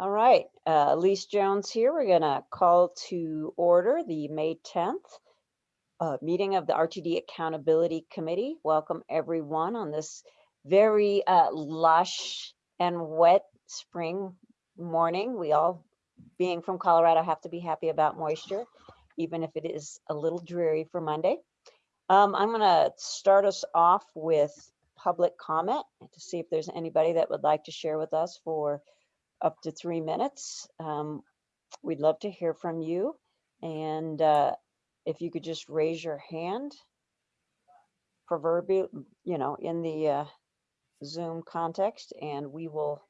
All right, uh, Elise Jones here. We're gonna call to order the May 10th uh, meeting of the RTD Accountability Committee. Welcome everyone on this very uh, lush and wet spring morning. We all, being from Colorado, have to be happy about moisture, even if it is a little dreary for Monday. Um, I'm gonna start us off with public comment to see if there's anybody that would like to share with us for up to three minutes. Um, we'd love to hear from you. And uh, if you could just raise your hand proverbial, you know, in the uh, Zoom context, and we will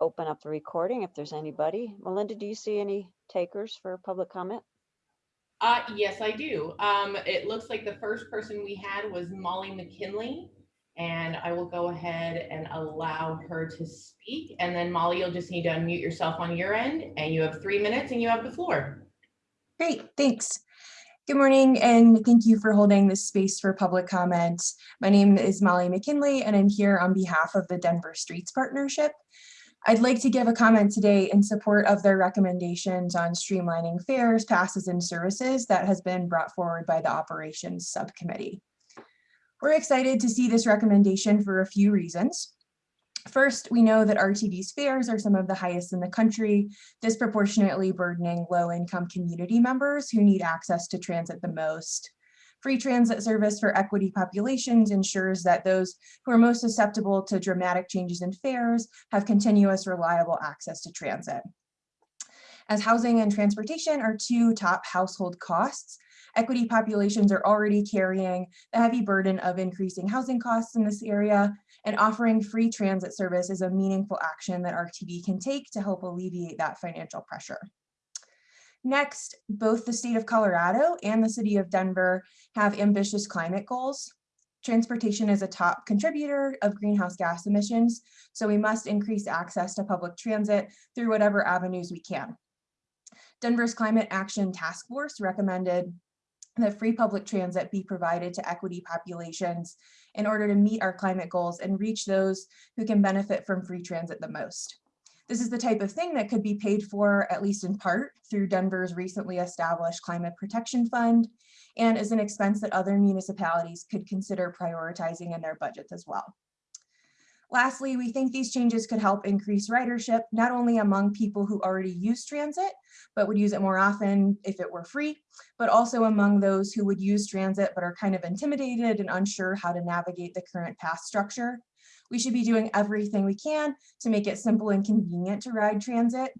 open up the recording if there's anybody. Melinda, do you see any takers for public comment? Uh, yes, I do. Um, it looks like the first person we had was Molly McKinley. And I will go ahead and allow her to speak. And then Molly, you'll just need to unmute yourself on your end and you have three minutes and you have the floor. Great, thanks. Good morning and thank you for holding this space for public comment. My name is Molly McKinley and I'm here on behalf of the Denver Streets Partnership. I'd like to give a comment today in support of their recommendations on streamlining fares, passes, and services that has been brought forward by the operations subcommittee. We're excited to see this recommendation for a few reasons. First, we know that RTD's fares are some of the highest in the country, disproportionately burdening low-income community members who need access to transit the most. Free transit service for equity populations ensures that those who are most susceptible to dramatic changes in fares have continuous reliable access to transit. As housing and transportation are two top household costs, equity populations are already carrying the heavy burden of increasing housing costs in this area, and offering free transit service is a meaningful action that RTD can take to help alleviate that financial pressure. Next, both the state of Colorado and the city of Denver have ambitious climate goals. Transportation is a top contributor of greenhouse gas emissions, so we must increase access to public transit through whatever avenues we can. Denver's Climate Action Task Force recommended that free public transit be provided to equity populations in order to meet our climate goals and reach those who can benefit from free transit the most. This is the type of thing that could be paid for, at least in part, through Denver's recently established Climate Protection Fund, and is an expense that other municipalities could consider prioritizing in their budgets as well. Lastly, we think these changes could help increase ridership, not only among people who already use transit, but would use it more often if it were free, but also among those who would use transit but are kind of intimidated and unsure how to navigate the current path structure. We should be doing everything we can to make it simple and convenient to ride transit.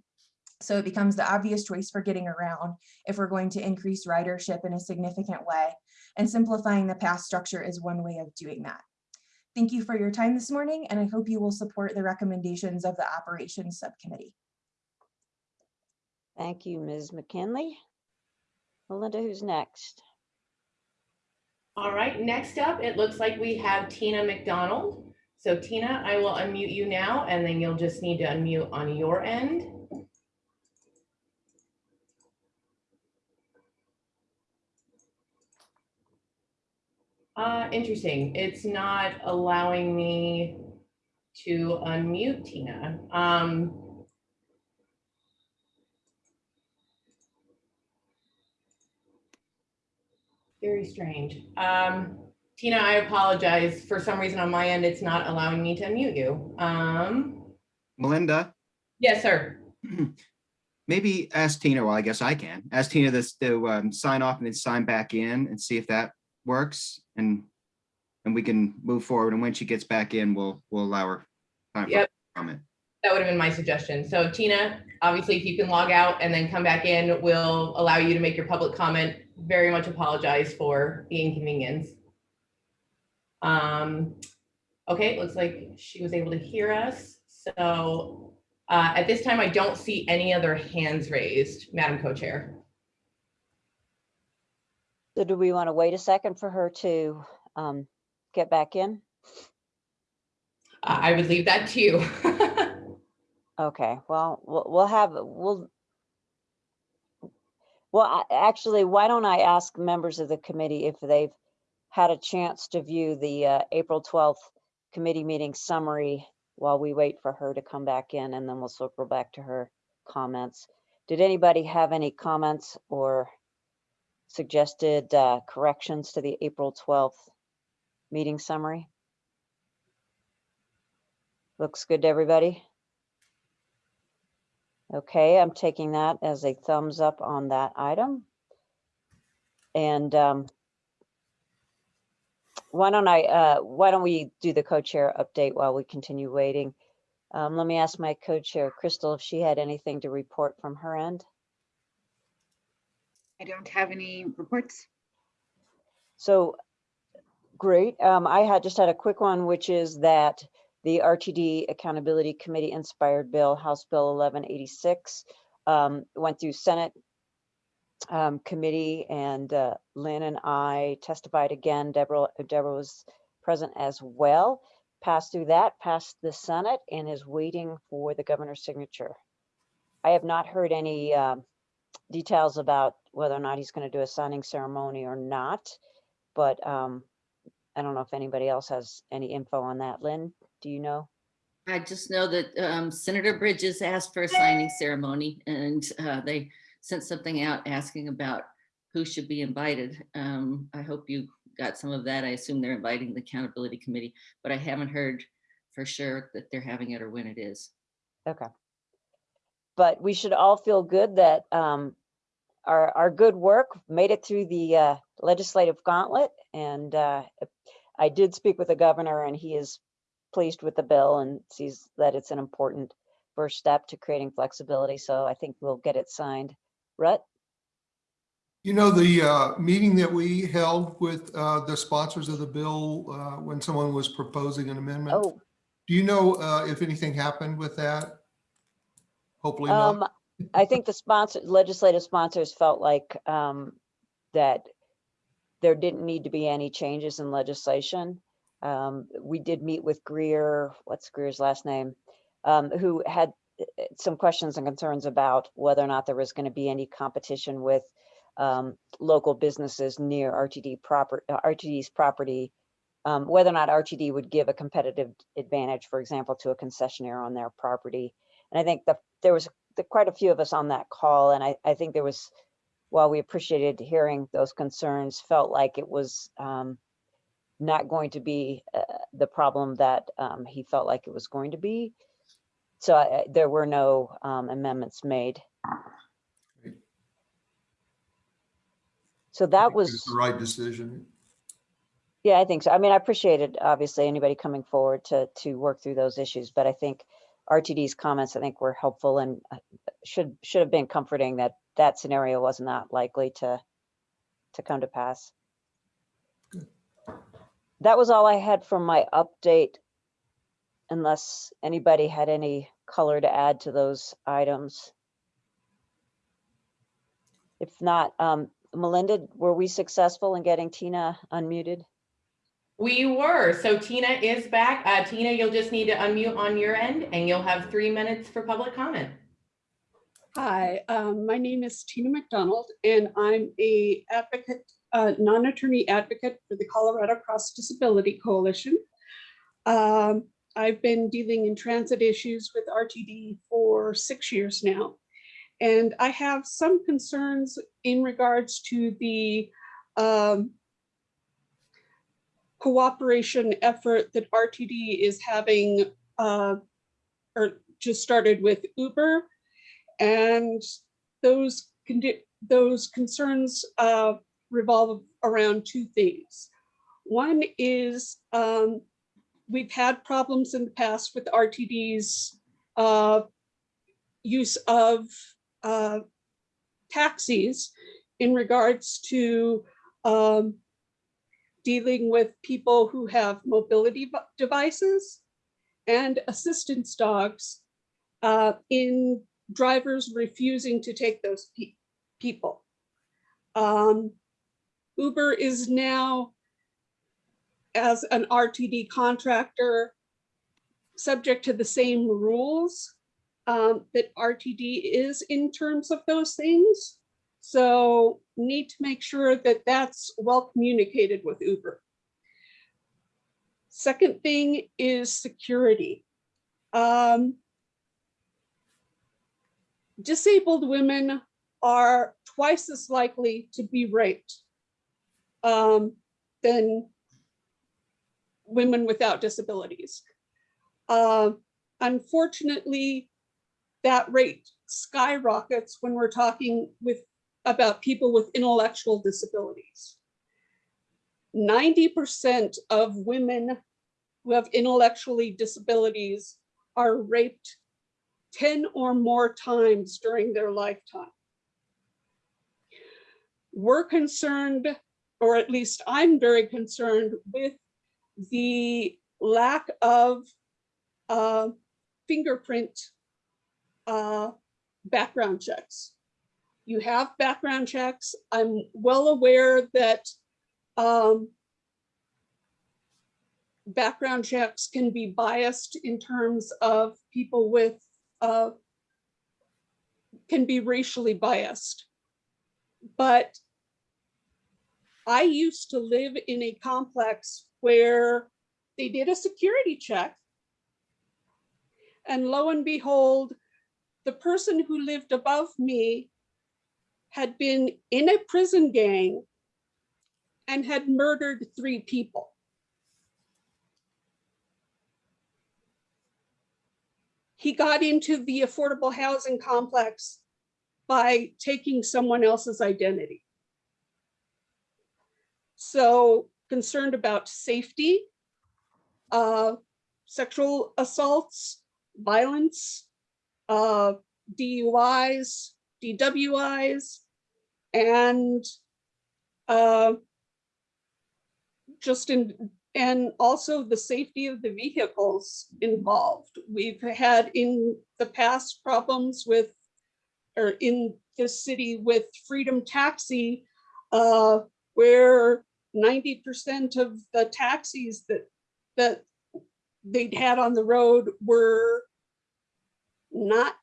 So it becomes the obvious choice for getting around if we're going to increase ridership in a significant way. And simplifying the path structure is one way of doing that. Thank you for your time this morning, and I hope you will support the recommendations of the Operations Subcommittee. Thank you, Ms. McKinley. Melinda, who's next? All right, next up, it looks like we have Tina McDonald. So Tina, I will unmute you now, and then you'll just need to unmute on your end. Uh, interesting. It's not allowing me to unmute Tina. Um, very strange. Um, Tina, I apologize. For some reason on my end, it's not allowing me to unmute you. Um, Melinda, yes, sir. maybe ask Tina, well, I guess I can, ask Tina this to um, sign off and then sign back in and see if that works and and we can move forward. And when she gets back in, we'll we'll allow her time for comment. That would have been my suggestion. So Tina, obviously, if you can log out and then come back in, we'll allow you to make your public comment. Very much apologize for the inconvenience. Um, okay, looks like she was able to hear us. So uh, at this time, I don't see any other hands raised, Madam Co-Chair. So do we want to wait a second for her to um, get back in? Uh, I would leave that to you. Okay, well, we'll, we'll have, we'll. Well, I- actually, why don't I ask members of the committee if they've had a chance to view the uh, April 12th committee meeting summary while we wait for her to come back in and then we'll circle back to her comments. Did anybody have any comments or suggested uh, corrections to the April 12th meeting summary? Looks good to everybody? Okay, I'm taking that as a thumbs up on that item. And um, why don't I, uh, why don't we do the co-chair update while we continue waiting? Um, let me ask my co-chair, Crystal, if she had anything to report from her end. I don't have any reports. So, great. Um, I had just had a quick one, which is that the RTD Accountability Committee inspired bill, House Bill 1186, um, went through Senate um, committee and uh, Lynn and I testified again. Deborah, Deborah was present as well. Passed through that, passed the Senate and is waiting for the governor's signature. I have not heard any um, details about whether or not he's going to do a signing ceremony or not. But um, I don't know if anybody else has any info on that. Lynn, do you know? I just know that um, Senator Bridges asked for a signing ceremony and uh, they sent something out asking about who should be invited. Um, I hope you got some of that. I assume they're inviting the accountability committee, but I haven't heard for sure that they're having it or when it is. Okay. But we should all feel good that um, our, our good work made it through the uh, legislative gauntlet. And uh, I did speak with the governor and he is pleased with the bill and sees that it's an important first step to creating flexibility. So I think we'll get it signed. Rhett? You know, the uh, meeting that we held with uh, the sponsors of the bill uh, when someone was proposing an amendment, Oh, do you know uh, if anything happened with that? Hopefully not. I think the sponsor, legislative sponsors felt like, um, that there didn't need to be any changes in legislation. Um, we did meet with Greer, what's Greer's last name? Um, who had uh, some questions and concerns about whether or not there was going to be any competition with, um, local businesses near RTD proper, uh, RTD's property. Um, whether or not RTD would give a competitive advantage, for example, to a concessionaire on their property. And I think the, there was the, quite a few of us on that call, and I, I think there was, while we appreciated hearing those concerns, felt like it was um, not going to be uh, the problem that um, he felt like it was going to be. So I, I- there were no um, amendments made. So that was, The right decision. yeah, I think so. I mean, I appreciated, obviously, anybody coming forward to, to work through those issues, but I think RTD's comments, I think, were helpful and uh, should, should have been comforting that that scenario was not likely to, to come to pass. Good. That was all I had from my update, unless anybody had any color to add to those items. If not, um, Melinda, were we successful in getting Tina unmuted? We were. So Tina is back. Uh, Tina, you'll just need to unmute on your end and you'll have three minutes for public comment. Hi, um, my name is Tina McDonald and I'm a advocate, uh, non-attorney advocate for the Colorado Cross Disability Coalition. Um, I've been dealing in transit issues with RTD for six years now. And I have some concerns in regards to the um, cooperation effort that RTD is having uh, or just started with Uber. And those those concerns uh, revolve around two things. One is um, we've had problems in the past with RTD's uh, use of uh, taxis in regards to um, dealing with people who have mobility devices and assistance dogs uh, in drivers refusing to take those pe- people. Um, Uber is now, as an RTD contractor, subject to the same rules um, that RTD is in terms of those things. So need to make sure that that's well communicated with Uber. Second thing is security. Um, disabled women are twice as likely to be raped um, than women without disabilities. Uh, unfortunately, that rate skyrockets when we're talking with about people with intellectual disabilities. 90% of women who have intellectually disabilities are raped 10 or more times during their lifetime. We're concerned, or at least I'm very concerned with the lack of uh, fingerprint uh, background checks. You have background checks. I'm well aware that um, background checks can be biased in terms of people with, uh, can be racially biased. But I used to live in a complex where they did a security check. And lo and behold, the person who lived above me had been in a prison gang and had murdered three people. He got into the affordable housing complex by taking someone else's identity. So concerned about safety, uh, sexual assaults, violence, uh, DUIs, DWIs, and uh, just in, and also the safety of the vehicles involved. We've had in the past problems with, or in this city with Freedom Taxi, uh, where 90% of the taxis that, that they'd had on the road were not,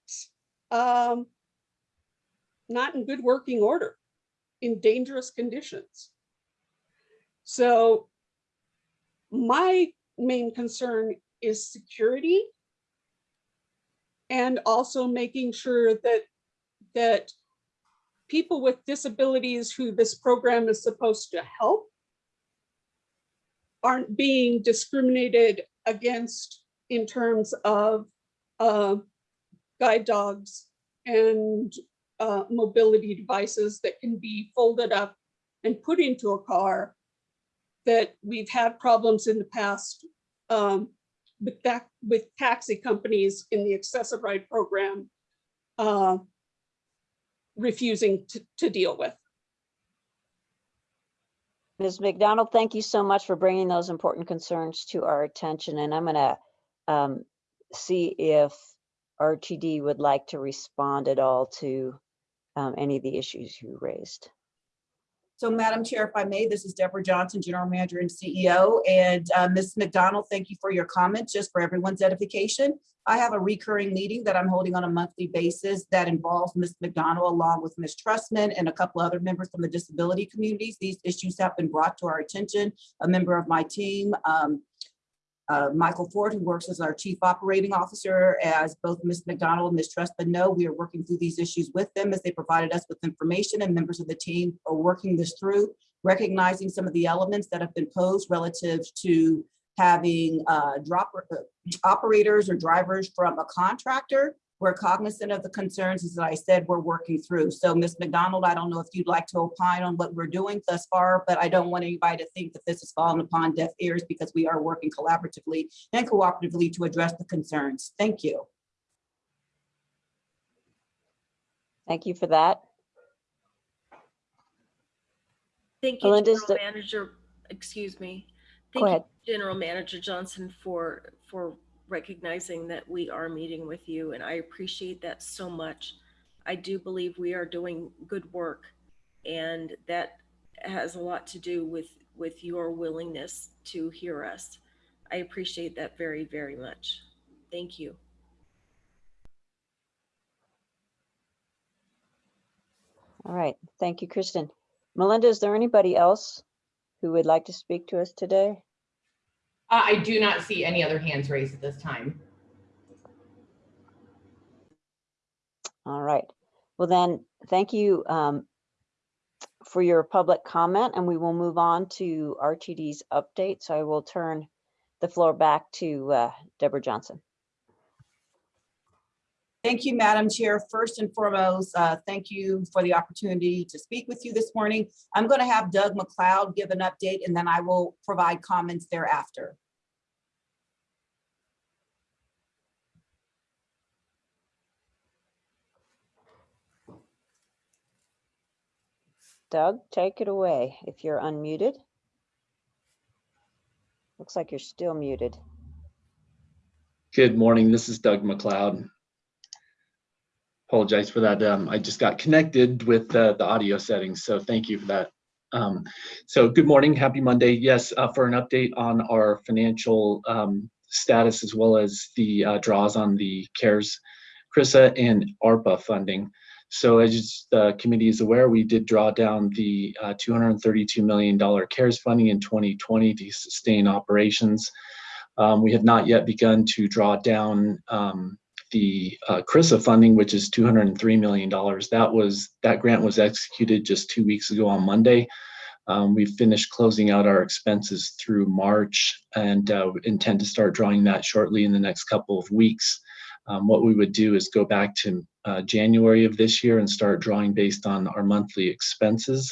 um, not in good working order, in dangerous conditions. So my main concern is security and also making sure that that people with disabilities who this program is supposed to help aren't being discriminated against in terms of uh, guide dogs and uh, mobility devices that can be folded up and put into a car that we've had problems in the past um, with that with taxi companies in the Access-a-Ride program uh, refusing to, to deal with. Ms. McDonald, thank you so much for bringing those important concerns to our attention, and I'm gonna um, see if RTD would like to respond at all to um, any of the issues you raised. So Madam Chair, if I may, this is Deborah Johnson, General Manager and CEO. And uh, Ms. McDonald, thank you for your comments, just for everyone's edification. I have a recurring meeting that I'm holding on a monthly basis that involves Ms. McDonald along with Ms. Trustman and a couple other members from the disability communities. These issues have been brought to our attention. A member of my team, um, uh, Michael Ford, who works as our Chief Operating Officer, as both Ms. McDonald and Ms. Trustman know, we are working through these issues with them as they provided us with information and members of the team are working this through, recognizing some of the elements that have been posed relative to having uh, drop uh, operators or drivers from a contractor. We're cognizant of the concerns, as I said, we're working through. So Ms. McDonald, I don't know if you'd like to opine on what we're doing thus far, but I don't want anybody to think that this has fallen upon deaf ears because we are working collaboratively and cooperatively to address the concerns. Thank you. Thank you for that. Thank you, Melinda, is General Manager, excuse me. Go Thank you, ahead. General Manager Johnson, for, for recognizing that we are meeting with you, and I appreciate that so much. I do believe we are doing good work, and that has a lot to do with, with your willingness to hear us. I appreciate that very, very much. Thank you. All right, thank you, Kristen. Melinda, is there anybody else who would like to speak to us today? Uh, I do not see any other hands raised at this time. All right. Well, then, thank you um, for your public comment, and we will move on to RTD's update. So I will turn the floor back to uh, Deborah Johnson. Thank you, Madam Chair. First and foremost, uh, thank you for the opportunity to speak with you this morning. I'm going to have Doug McLeod give an update and then I will provide comments thereafter. Doug, take it away if you're unmuted. Looks like you're still muted. Good morning. This is Doug McLeod. Apologize for that. Um, I just got connected with uh, the audio settings, so thank you for that. Um, so good morning, happy Monday. Yes, uh, for an update on our financial um, status as well as the uh, draws on the CARES, CRISA and ARPA funding. So as the committee is aware, we did draw down the uh, $232 million CARES funding in 2020 to sustain operations. Um, we have not yet begun to draw down um, the uh, CRISA funding, which is $203 million. That was that grant was executed just two weeks ago on Monday. Um, we finished closing out our expenses through March and uh, intend to start drawing that shortly in the next couple of weeks. Um, what we would do is go back to uh, January of this year and start drawing based on our monthly expenses.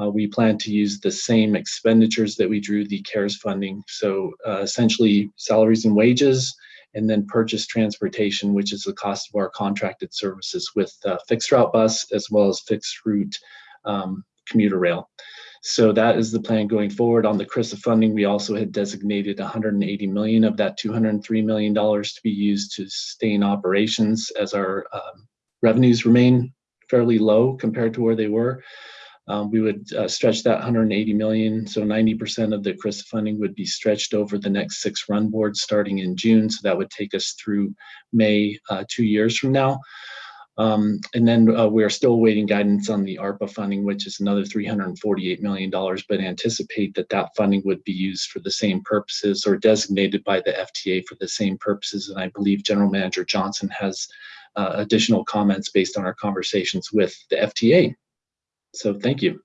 Uh, we plan to use the same expenditures that we drew the CARES funding. So uh, essentially salaries and wages, and then purchase transportation, which is the cost of our contracted services with uh, fixed route bus as well as fixed route um, commuter rail. So that is the plan going forward. On the CRISA funding, we also had designated 180 million of that 203 million dollars to be used to sustain operations as our um, revenues remain fairly low compared to where they were. Um, we would uh, stretch that 180 million, so 90% of the CRISA funding would be stretched over the next six run boards starting in June. So that would take us through May, uh, two years from now. Um, and then uh, we're still waiting guidance on the ARPA funding, which is another $348 million, but anticipate that that funding would be used for the same purposes or designated by the FTA for the same purposes. And I believe General Manager Johnson has uh, additional comments based on our conversations with the FTA. So thank you.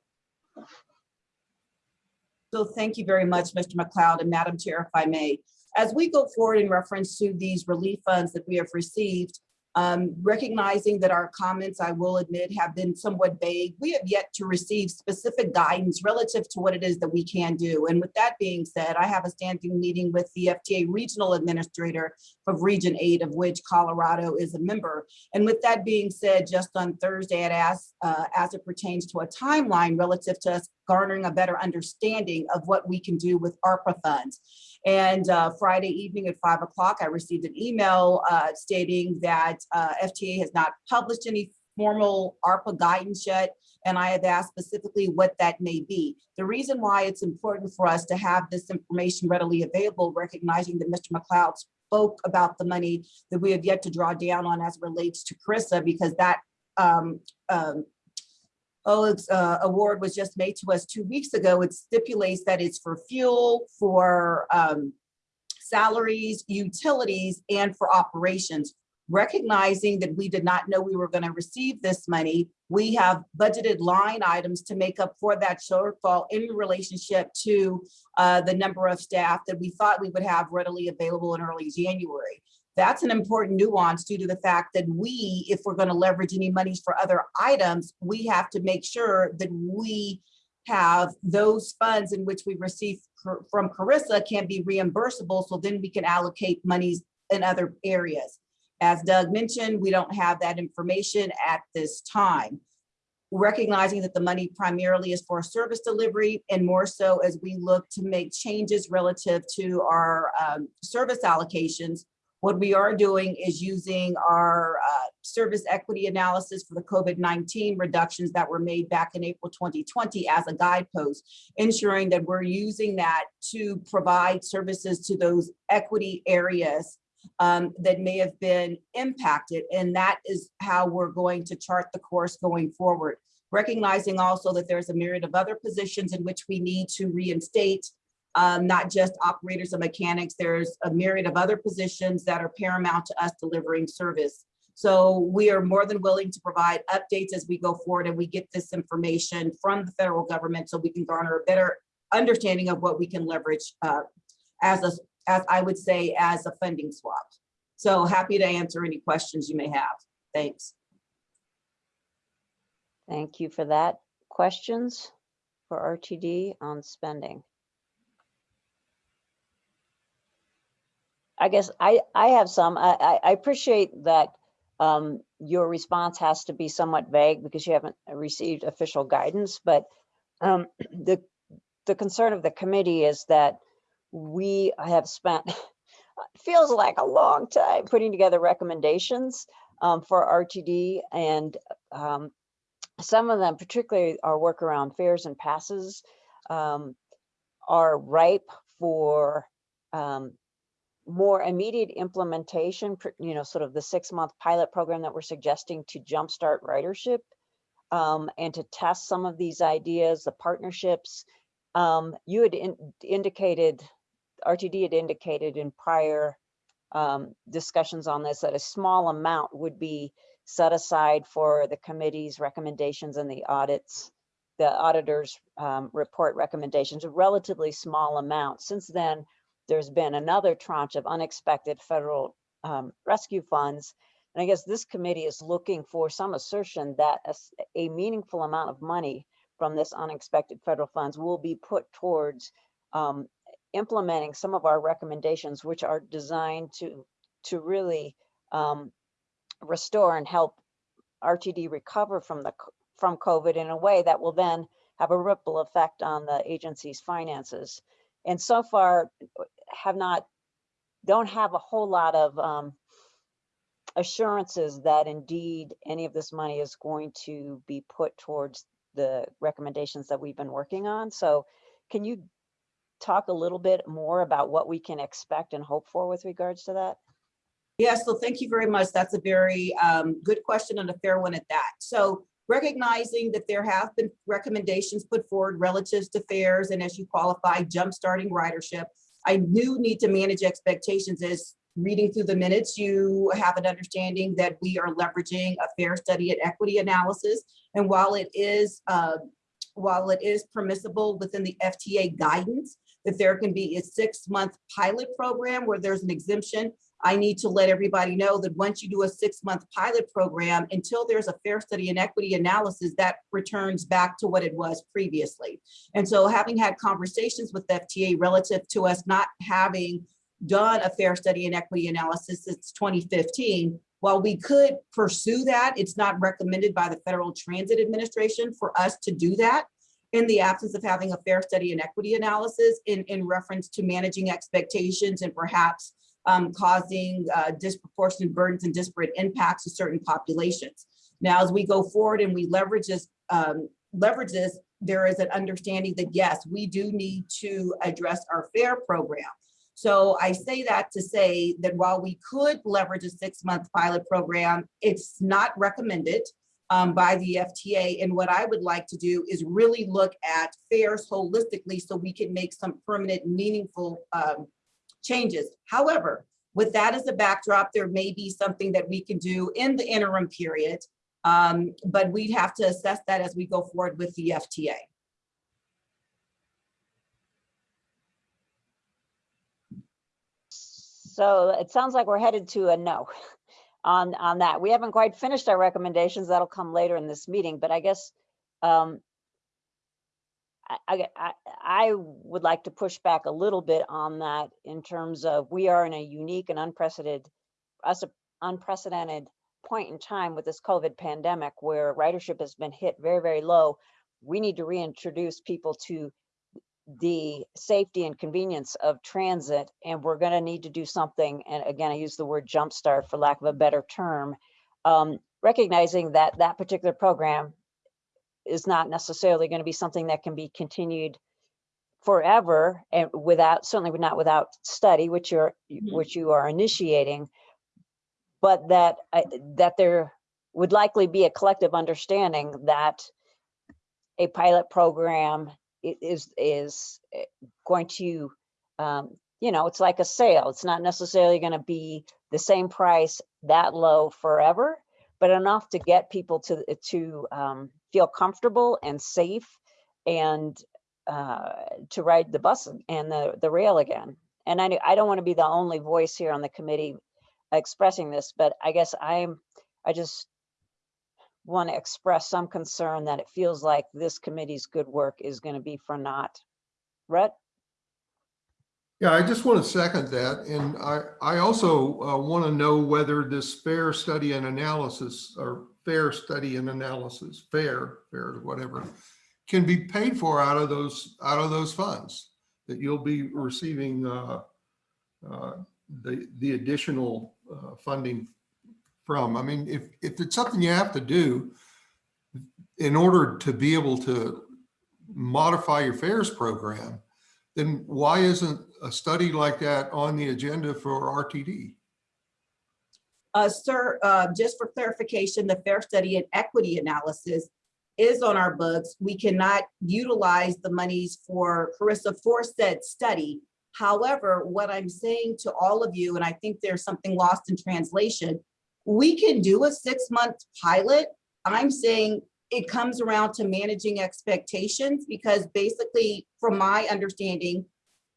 So thank you very much, Mr. McLeod and Madam Chair, if I may. As we go forward in reference to these relief funds that we have received, um, recognizing that our comments, I will admit, have been somewhat vague. We have yet to receive specific guidance relative to what it is that we can do. And with that being said, I have a standing meeting with the FTA Regional Administrator of Region 8, of which Colorado is a member. And with that being said, just on Thursday, I asked, uh, as it pertains to a timeline relative to us garnering a better understanding of what we can do with ARPA funds. And uh, Friday evening at five o'clock, I received an email uh, stating that uh, FTA has not published any formal ARPA guidance yet. And I have asked specifically what that may be. The reason why it's important for us to have this information readily available, recognizing that Mr. McLeod spoke about the money that we have yet to draw down on as relates to CRISA, because that um, um, OLEG's uh, award was just made to us two weeks ago. It stipulates that it's for fuel, for um, salaries, utilities, and for operations. Recognizing that we did not know we were going to receive this money, we have budgeted line items to make up for that shortfall in relationship to uh, the number of staff that we thought we would have readily available in early January. That's an important nuance due to the fact that we, if we're going to leverage any monies for other items, we have to make sure that we have those funds in which we receive from Carissa can be reimbursable. So then we can allocate monies in other areas. As Doug mentioned, we don't have that information at this time. Recognizing that the money primarily is for service delivery and more so as we look to make changes relative to our um, service allocations, what we are doing is using our uh, service equity analysis for the COVID-19 reductions that were made back in April 2020 as a guidepost, ensuring that we're using that to provide services to those equity areas um, that may have been impacted. And that is how we're going to chart the course going forward. Recognizing also that there's a myriad of other positions in which we need to reinstate um, not just operators and mechanics. There's a myriad of other positions that are paramount to us delivering service. So we are more than willing to provide updates as we go forward and we get this information from the federal government so we can garner a better understanding of what we can leverage uh, as a, as I would say, as a funding swap. So happy to answer any questions you may have. Thanks. Thank you for that. Questions for RTD on spending? I guess I, I have some. I, I- appreciate that um, your response has to be somewhat vague because you haven't received official guidance, but um, the, the concern of the committee is that we have spent, feels like a long time putting together recommendations um, for RTD and um, some of them, particularly our work around fares and passes, um, are ripe for um, more immediate implementation, you know, sort of the six-month pilot program that we're suggesting to jumpstart ridership um, and to test some of these ideas, the partnerships. Um, you had in- indicated, RTD had indicated in prior um, discussions on this that a small amount would be set aside for the committee's recommendations and the audits, the auditor's um, report recommendations, a relatively small amount. Since then, there's been another tranche of unexpected federal um, rescue funds. And I guess this committee is looking for some assertion that a meaningful amount of money from this unexpected federal funds will be put towards um, implementing some of our recommendations, which are designed to, to really um, restore and help RTD recover from the, from COVID in a way that will then have a ripple effect on the agency's finances. And so far have not, don't have a whole lot of um, assurances that indeed any of this money is going to be put towards the recommendations that we've been working on. So can you talk a little bit more about what we can expect and hope for with regards to that? Yes, so thank you very much. That's a very um, good question and a fair one at that. So recognizing that there have been recommendations put forward relative to fares and as you qualify, jumpstarting ridership. I do need to manage expectations as reading through the minutes, you have an understanding that we are leveraging a fare study and equity analysis. And while it is, uh, while it is permissible within the FTA guidance, that there can be a six-month pilot program where there's an exemption I need to let everybody know that once you do a six-month pilot program, until there's a fare study and equity analysis, that returns back to what it was previously. And so having had conversations with FTA relative to us not having done a fare study and equity analysis since 2015, while we could pursue that, it's not recommended by the Federal Transit Administration for us to do that in the absence of having a fare study and equity analysis in, in reference to managing expectations and perhaps um, causing uh, disproportionate burdens and disparate impacts to certain populations. Now, as we go forward and we leverage this, um, leverage this, there is an understanding that yes, we do need to address our fare program. So I say that to say that while we could leverage a six-month pilot program, it's not recommended um, by the FTA. And what I would like to do is really look at fares holistically so we can make some permanent, meaningful um, changes. However, with that as a backdrop, there may be something that we can do in the interim period, um, but we'd have to assess that as we go forward with the FTA. So it sounds like we're headed to a no on, on that. We haven't quite finished our recommendations. That'll come later in this meeting, but I guess um, I, I, would like to push back a little bit on that in terms of we are in a unique and unprecedented, us unprecedented point in time with this COVID pandemic where ridership has been hit very, very low. We need to reintroduce people to the safety and convenience of transit, and we're gonna need to do something, and again, I use the word jumpstart for lack of a better term, um, recognizing that that particular program is not necessarily gonna be something that can be continued forever and without, certainly not without study, which you're, Mhm. which you are initiating, but that, I- that there would likely be a collective understanding that a pilot program is, is eh, going to, um, you know, it's like a sale. It's not necessarily going to be the same price that low forever, but enough to get people to, to um, feel comfortable and safe and uh, to ride the bus and the, the rail again. And I, I don't want to be the only voice here on the committee expressing this, but I guess I'm, I just want to express some concern that it feels like this committee's good work is going to be for naught. Rhett? Yeah, I just want to second that. And I, I also uh, want to know whether this fare study and analysis or fare study and analysis, fare, fare, whatever, can be paid for out of those, out of those funds that you'll be receiving uh, uh, the, the additional uh, funding from. I mean, if, if it's something you have to do in order to be able to modify your fares program, then why isn't a study like that on the agenda for RTD? Uh, sir, uh, just for clarification, the fare study and equity analysis is on our books. We cannot utilize the monies for Carissa for said study. However, what I'm saying to all of you, and I think there's something lost in translation, we can do a six-month pilot. I'm saying it comes around to managing expectations because basically, from my understanding,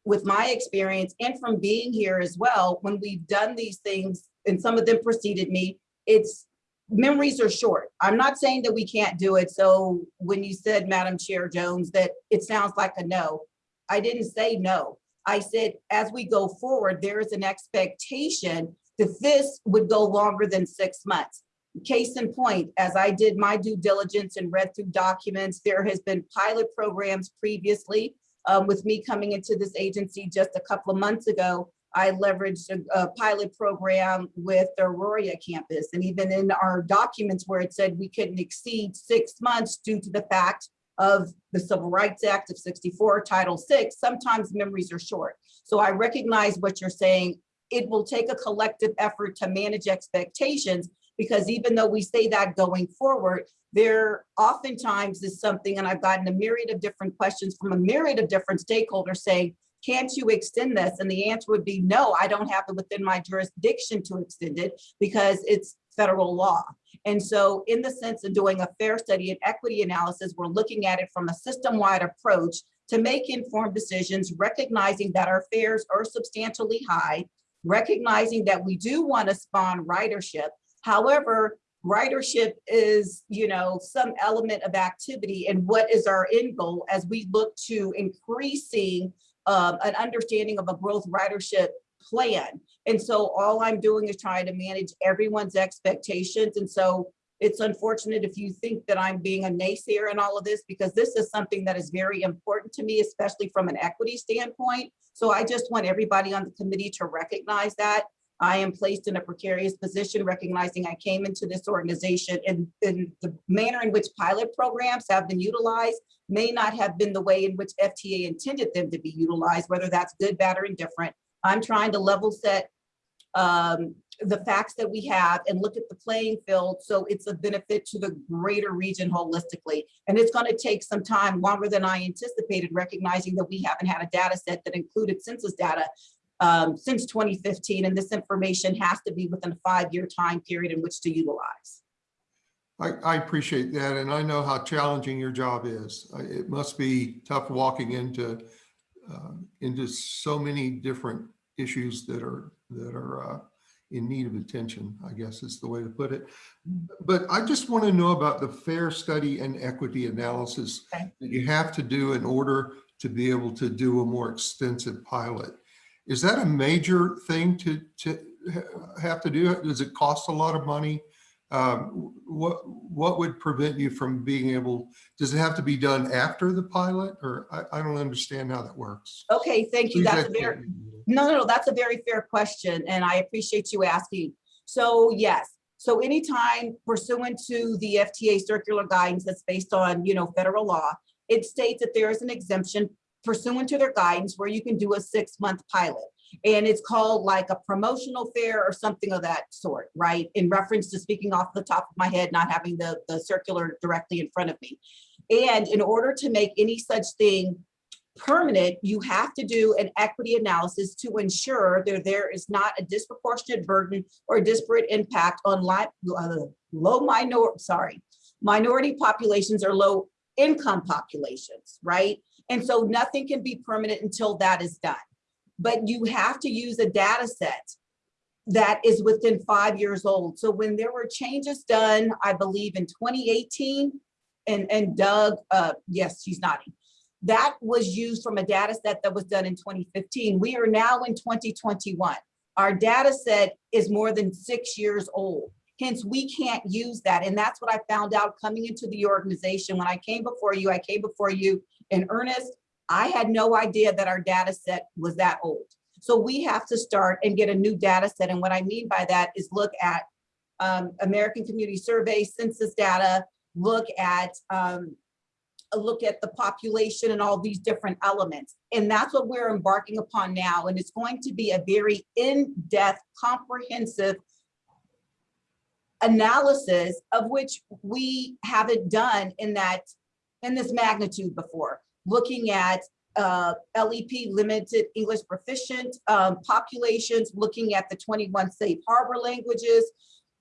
with my experience and from being here as well, when we've done these things and some of them preceded me, it's memories are short. I'm not saying that we can't do it. So when you said, Madam Chair Jones, that it sounds like a no, I didn't say no. I said, as we go forward, there is an expectation that this would go longer than six months. Case in point, as I did my due diligence and read through documents, there has been pilot programs previously. Um, with me coming into this agency just a couple of months ago, I leveraged a, a pilot program with the Aurora campus. And even in our documents where it said we couldn't exceed six months due to the fact of the Civil Rights Act of 64, Title VI, sometimes memories are short. So I recognize what you're saying. It will take a collective effort to manage expectations because even though we say that going forward, there oftentimes is something, and I've gotten a myriad of different questions from a myriad of different stakeholders saying, can't you extend this? And the answer would be no, I don't have it within my jurisdiction to extend it because it's federal law. And so in the sense of doing a fare study and equity analysis, we're looking at it from a system-wide approach to make informed decisions, recognizing that our fares are substantially high, recognizing that we do want to spawn ridership. However, ridership is, you know, some element of activity and what is our end goal as we look to increasing um, an understanding of a growth ridership plan. And so all I'm doing is trying to manage everyone's expectations. And so it's unfortunate if you think that I'm being a naysayer in all of this, because this is something that is very important to me, especially from an equity standpoint. So I just want everybody on the committee to recognize that. I am placed in a precarious position, recognizing I came into this organization and, and the manner in which pilot programs have been utilized may not have been the way in which FTA intended them to be utilized, whether that's good, bad, or indifferent. I'm trying to level set um, the facts that we have and look at the playing field so it's a benefit to the greater region holistically. And it's going to take some time longer than I anticipated, recognizing that we haven't had a data set that included census data um, since 2015, and this information has to be within a five-year time period in which to utilize. I, I appreciate that, and I know how challenging your job is. It must be tough walking into, uh, into so many different issues that are, that are uh, in need of attention, I guess is the way to put it. But I just want to know about the fare study and equity analysis Okay. that you have to do in order to be able to do a more extensive pilot. Is that a major thing to, to have to do? Does it cost a lot of money? Um, What, what would prevent you from being able, does it have to be done after the pilot? Or I, I don't understand how that works. Okay, thank you. Please That's a very, me. No, no, no, that's a very fair question, and I appreciate you asking. So yes, so anytime pursuant to the FTA circular guidance that's based on, you know, federal law, it states that there is an exemption pursuant to their guidance where you can do a six-month pilot. And it's called like a promotional fare or something of that sort, right? In reference to speaking off the top of my head, not having the, the circular directly in front of me. And in order to make any such thing permanent, you have to do an equity analysis to ensure that there is not a disproportionate burden or disparate impact on uh, low minor, sorry, minority populations or low income populations, right? And so nothing can be permanent until that is done. But you have to use a data set that is within five years old. So when there were changes done, I believe in 2018, and, and Doug, uh, yes, she's nodding. That was used from a data set that was done in 2015. We are now in 2021. Our data set is more than six years old. Hence, we can't use that. And that's what I found out coming into the organization. When I came before you, I came before you in earnest. I had no idea that our data set was that old. So we have to start and get a new data set. And what I mean by that is look at um, American Community Survey, census data, look at um, look at the population and all these different elements. And that's what we're embarking upon now. And it's going to be a very in-depth, comprehensive analysis of which we haven't done in that, in this magnitude before. Looking at uh, LEP limited English proficient um, populations, looking at the 21 safe harbor languages,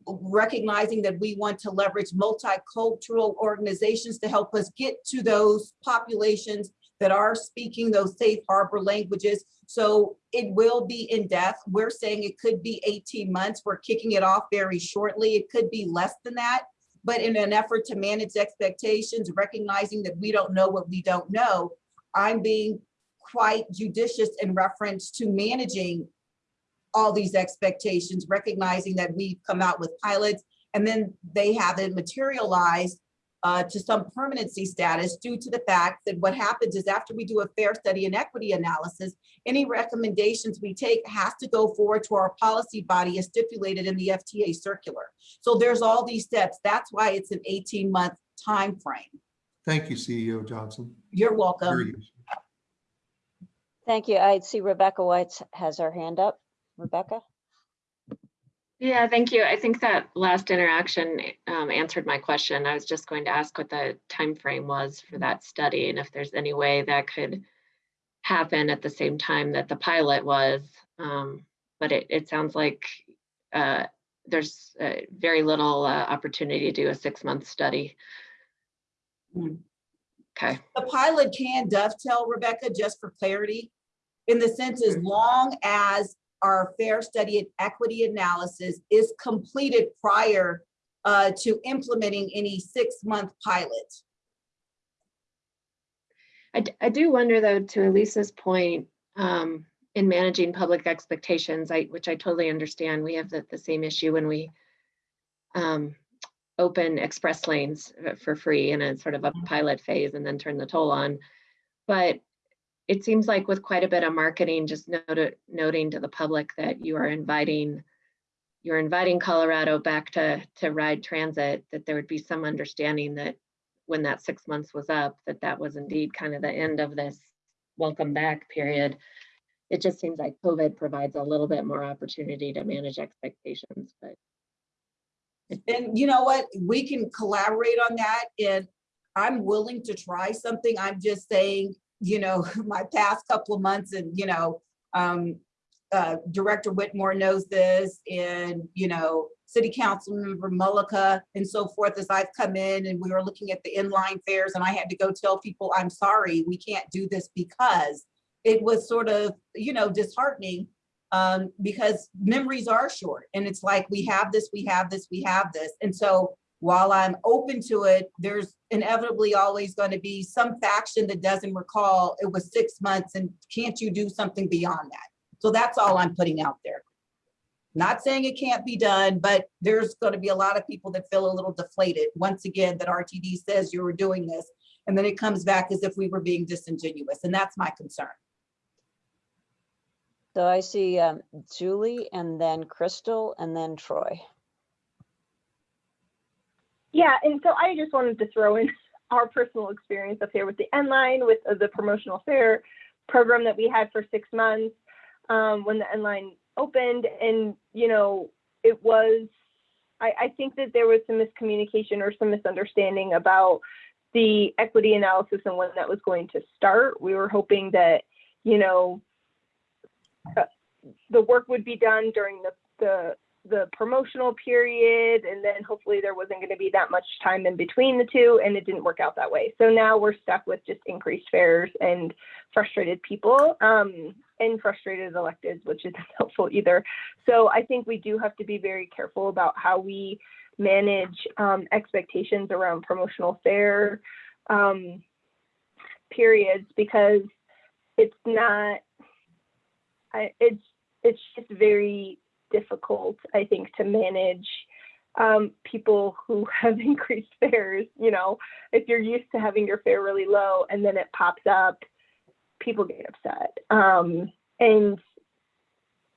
recognizing that we want to leverage multicultural organizations to help us get to those populations that are speaking those safe harbor languages. So it will be in depth. We're saying it could be 18 months. We're kicking it off very shortly. It could be less than that. But in an effort to manage expectations, recognizing that we don't know what we don't know, I'm being quite judicious in reference to managing all these expectations, recognizing that we've come out with pilots and then they haven't materialized uh, to some permanency status due to the fact that what happens is after we do a fare study and equity analysis, any recommendations we take has to go forward to our policy body as stipulated in the FTA circular. So there's all these steps. That's why it's an 18 month time frame. Thank you, CEO Johnson. You're welcome. useful. Thank you. I see Rebecca White has her hand up. Rebecca? Yeah, thank you. I think that last interaction um, answered my question. I was just going to ask what the time frame was for that study and if there's any way that could happen at the same time that the pilot was. Um, but it, it sounds like uh, there's uh, very little uh, opportunity to do a six-month study. Hmm. Okay. The pilot can dovetail, Rebecca, just for clarity, in the sense as long as our fare study and equity analysis is completed prior uh, to implementing any six-month pilot. I, I do wonder though, to Elisa's point, um, in managing public expectations, I, which I totally understand, we have the, the same issue when we um, open express lanes uh, for free in a sort of a pilot phase and then turn the toll on. But it seems like with quite a bit of marketing, just noted, noting to the public that you are inviting, you're inviting Colorado back to, to ride transit, that there would be some understanding that when that six months was up, that that was indeed kind of the end of this welcome back period. It just seems like COVID provides a little bit more opportunity to manage expectations, but And you know what? We can collaborate on that and I'm willing to try something. I'm just saying, you know, my past couple of months and, you know, um, uh, Director Whitmore knows this and, you know, City Council Member Mullica and so forth as I've come in and we were looking at the N line fares and I had to go tell people, I'm sorry, we can't do this because it was sort of, you know, disheartening um, because memories are short and it's like, we have this, we have this, we have this. And so while I'm open to it, there's inevitably always going to be some faction that doesn't recall it was six months and can't you do something beyond that? So that's all I'm putting out there. Not saying it can't be done, but there's going to be a lot of people that feel a little deflated. Once again, that RTD says you were doing this, and then it comes back as if we were being disingenuous, and that's my concern. So I see um, Julie and then Crystal and then Troy. Yeah, and so I just wanted to throw in our personal experience up here with the N line, with uh, the promotional fare program that we had for six months um, when the N line opened. And, you know, it was, I, I think that there was some miscommunication or some misunderstanding about the equity analysis and when that was going to start. We were hoping that, you know, uh, the work would be done during the, the, the promotional period, and then hopefully there wasn't going to be that much time in between the two, and it didn't work out that way. So now we're stuck with just increased fares and frustrated people um, and frustrated electeds, which isn't helpful either. So I think we do have to be very careful about how we manage um, expectations around promotional fare um, periods because it's not. I, it's it's just very difficult, I think, to manage um, people who have increased fares. You know, if you're used to having your fare really low and then it pops up, people get upset. Um, and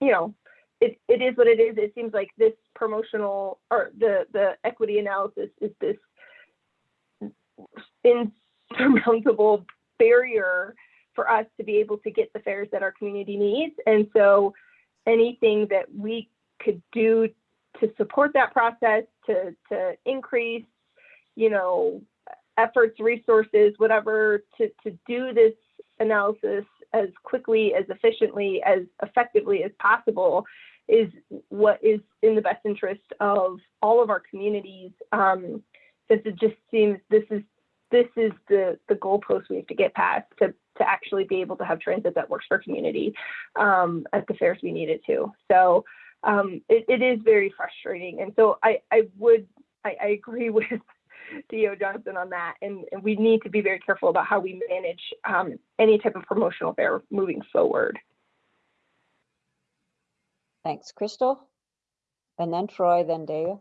you know, it, it is what it is. It seems like this promotional or the the equity analysis is this insurmountable barrier for us to be able to get the fares that our community needs. And so anything that we could do to support that process, to, to increase, you know, efforts, resources, whatever, to, to do this analysis as quickly, as efficiently, as effectively as possible is what is in the best interest of all of our communities. Um, since it just seems this is this is the the goalpost we have to get past to to actually be able to have transit that works for community um, at the fares we need it to. So um, it, it is very frustrating. And so I, I would, I, I agree with CEO Johnson on that. And, and, we need to be very careful about how we manage um, any type of promotional fare moving forward. Thanks, Crystal. And then Troy, then Dea.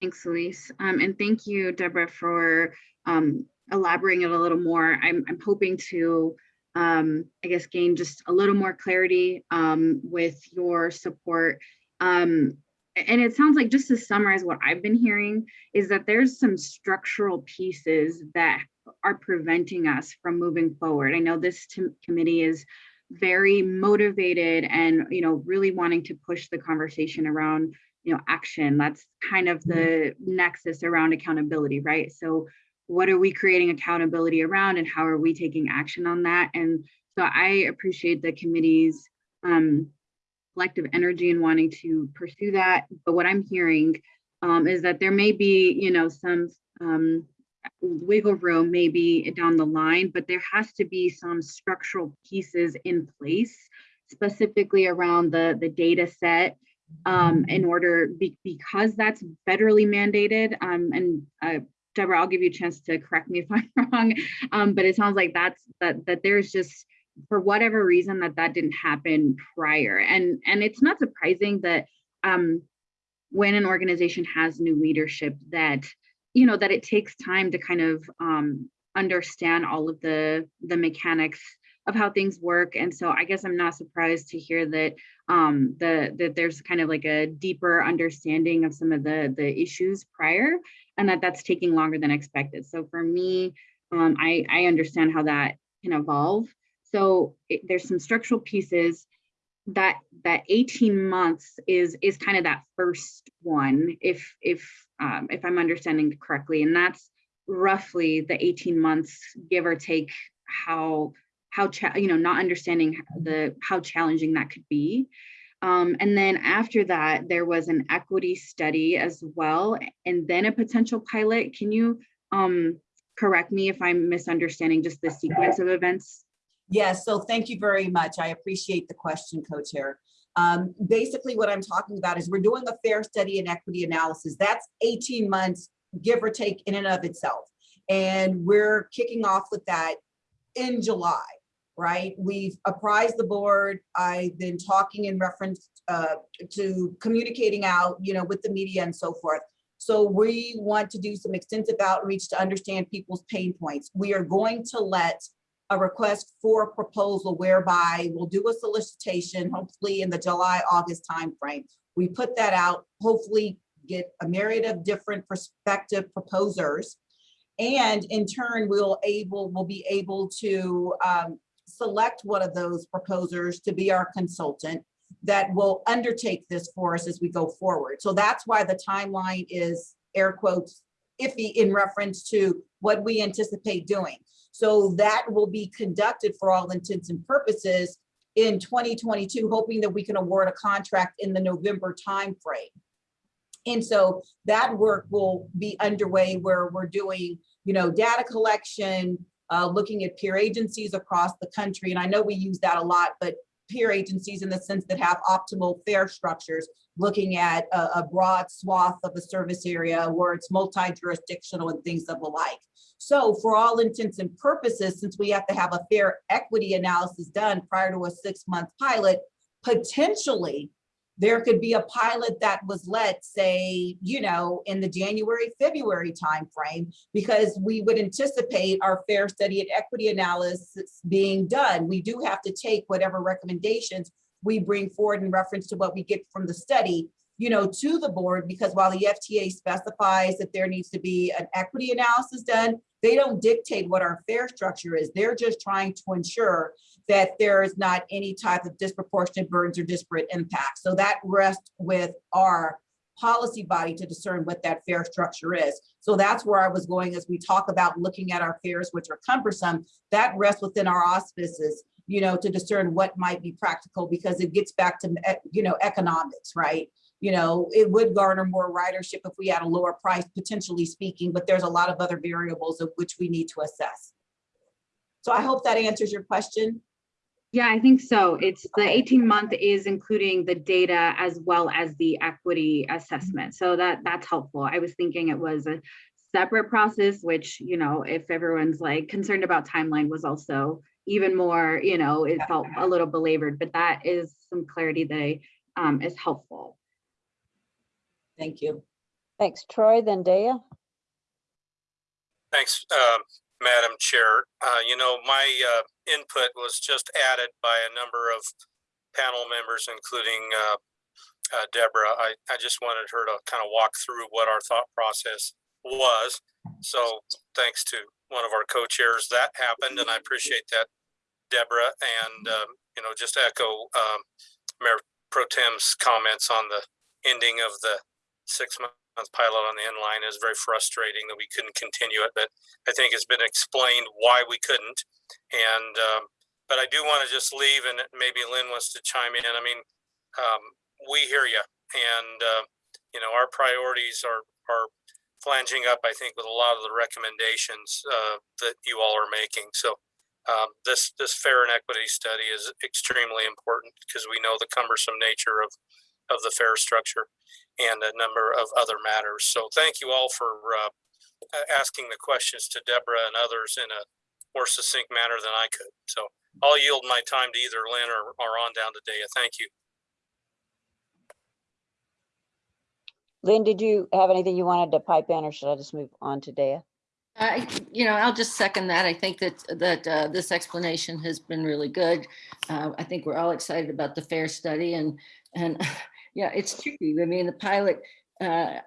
Thanks, Elise. Um, and thank you, Deborah, for um, elaborating it a little more. I'm, I'm hoping to, um, I guess, gain just a little more clarity um, with your support. Um, and it sounds like just to summarize what I've been hearing is that there's some structural pieces that are preventing us from moving forward. I know this committee is very motivated and you know really wanting to push the conversation around you know action that's kind of the nexus around accountability right so what are we creating accountability around and how are we taking action on that? And so I appreciate the committee's um, collective energy and wanting to pursue that. But what I'm hearing um, is that there may be, you know, some um, wiggle room maybe down the line, but there has to be some structural pieces in place, specifically around the, the data set um, in order, be, because that's federally mandated um, and uh, Deborah, I'll give you a chance to correct me if I'm wrong, um, but it sounds like that's that that there's just for whatever reason that that didn't happen prior, and and it's not surprising that um, when an organization has new leadership that you know that it takes time to kind of um, understand all of the the mechanics of how things work. And so I guess I'm not surprised to hear that um, the that there's kind of like a deeper understanding of some of the the issues prior and that that's taking longer than expected. So for me, um, I, I understand how that can evolve. So it, there's some structural pieces that that 18 months is is kind of that first one if if um, if I'm understanding correctly and that's roughly the 18 months give or take how how you know not understanding the how challenging that could be um, and then after that, there was an equity study as well, and then a potential pilot. Can you um, correct me if I'm misunderstanding just the sequence of events? Yes, so thank you very much. I appreciate the question, co-chair. Um, basically, what I'm talking about is we're doing a fare study and equity analysis. That's 18 months, give or take in and of itself. And we're kicking off with that in July right? We've apprised the board. I've been talking in reference uh, to communicating out, you know, with the media and so forth. So we want to do some extensive outreach to understand people's pain points. We are going to let a request for a proposal whereby we'll do a solicitation, hopefully in the July, August timeframe. We put that out, hopefully get a myriad of different prospective proposers. And in turn, we'll able, we'll be able to um, select one of those proposers to be our consultant that will undertake this for us as we go forward. So that's why the timeline is air quotes iffy in reference to what we anticipate doing. So that will be conducted for all intents and purposes in 2022, hoping that we can award a contract in the November timeframe. And so that work will be underway where we're doing, you know, data collection, uh, looking at peer agencies across the country. And I know we use that a lot, but peer agencies in the sense that have optimal fare structures, looking at a, a broad swath of a service area where it's multi-jurisdictional and things of the like. So for all intents and purposes, since we have to have a fare equity analysis done prior to a six-month pilot, potentially there could be a pilot that was let say, you know, in the January, February timeframe, because we would anticipate our fare study and equity analysis being done. We do have to take whatever recommendations we bring forward in reference to what we get from the study, you know, to the board, because while the FTA specifies that there needs to be an equity analysis done, they don't dictate what our fare structure is. They're just trying to ensure that there is not any type of disproportionate burdens or disparate impacts. So that rests with our policy body to discern what that fare structure is. So that's where I was going as we talk about looking at our fares, which are cumbersome, that rests within our auspices, you know, to discern what might be practical because it gets back to, eh, you know, economics, right? You know, it would garner more ridership if we had a lower price, potentially speaking, but there's a lot of other variables of which we need to assess. So I hope that answers your question. Yeah, I think so. It's the 18 month is including the data as well as the equity assessment. So that that's helpful. I was thinking it was a separate process, which, you know, if everyone's like concerned about timeline was also even more, you know, it felt a little belabored, but that is some clarity that um, is helpful. Thank you. Thanks, Troy, then Dea. Thanks, um, Madam Chair. Uh, You know, my uh, input was just added by a number of panel members, including uh, uh, Deborah. I, I just wanted her to kind of walk through what our thought process was. So thanks to one of our co-chairs, that happened, and I appreciate that, Deborah. And, um, you know, just echo um, Mayor Pro Tem's comments on the ending of the six-month pilot on the N line is very frustrating that we couldn't continue it, but I think it's been explained why we couldn't. And, um, but I do want to just leave and maybe Lynn wants to chime in. I mean, um, we hear you and, uh, you know, our priorities are, are flanging up, I think, with a lot of the recommendations, uh, that you all are making. So, um, this, this fare and equity study is extremely important because we know the cumbersome nature of, of the fare structure and a number of other matters. So thank you all for uh, asking the questions to Deborah and others in a more succinct manner than I could. So I'll yield my time to either Lynn or, or on down to Dea. Thank you. Lynn, did you have anything you wanted to pipe in or should I just move on to Dea? I, you know, I'll just second that. I think that, that uh, this explanation has been really good. Uh, I think we're all excited about the fare study and, and yeah, it's tricky. I mean, the pilot, uh,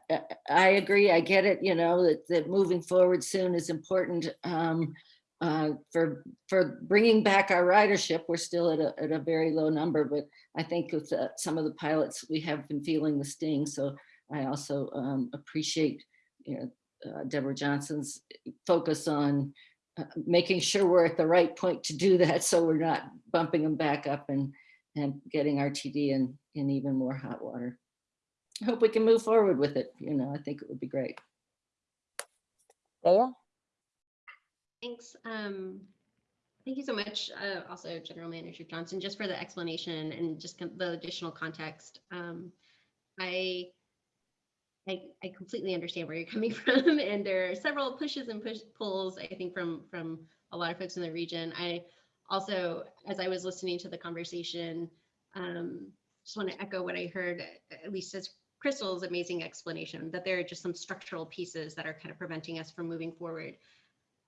I agree, I get it, you know, that, that moving forward soon is important um, uh, for, for bringing back our ridership. We're still at a, at a very low number, but I think with uh, some of the pilots, we have been feeling the sting. So I also um, appreciate, you know, uh, Deborah Johnson's focus on uh, making sure we're at the right point to do that so we're not bumping them back up and and getting RTD in in even more hot water. I hope we can move forward with it. You know, I think it would be great. Dea? Thanks. Um, thank you so much. Uh, also, General Manager Johnson, just for the explanation and just the additional context. Um, I I, I completely understand where you're coming from and there are several pushes and push pulls I think from from a lot of folks in the region. I also as I was listening to the conversation um, just want to echo what I heard at least as Crystal's amazing explanation that there are just some structural pieces that are kind of preventing us from moving forward.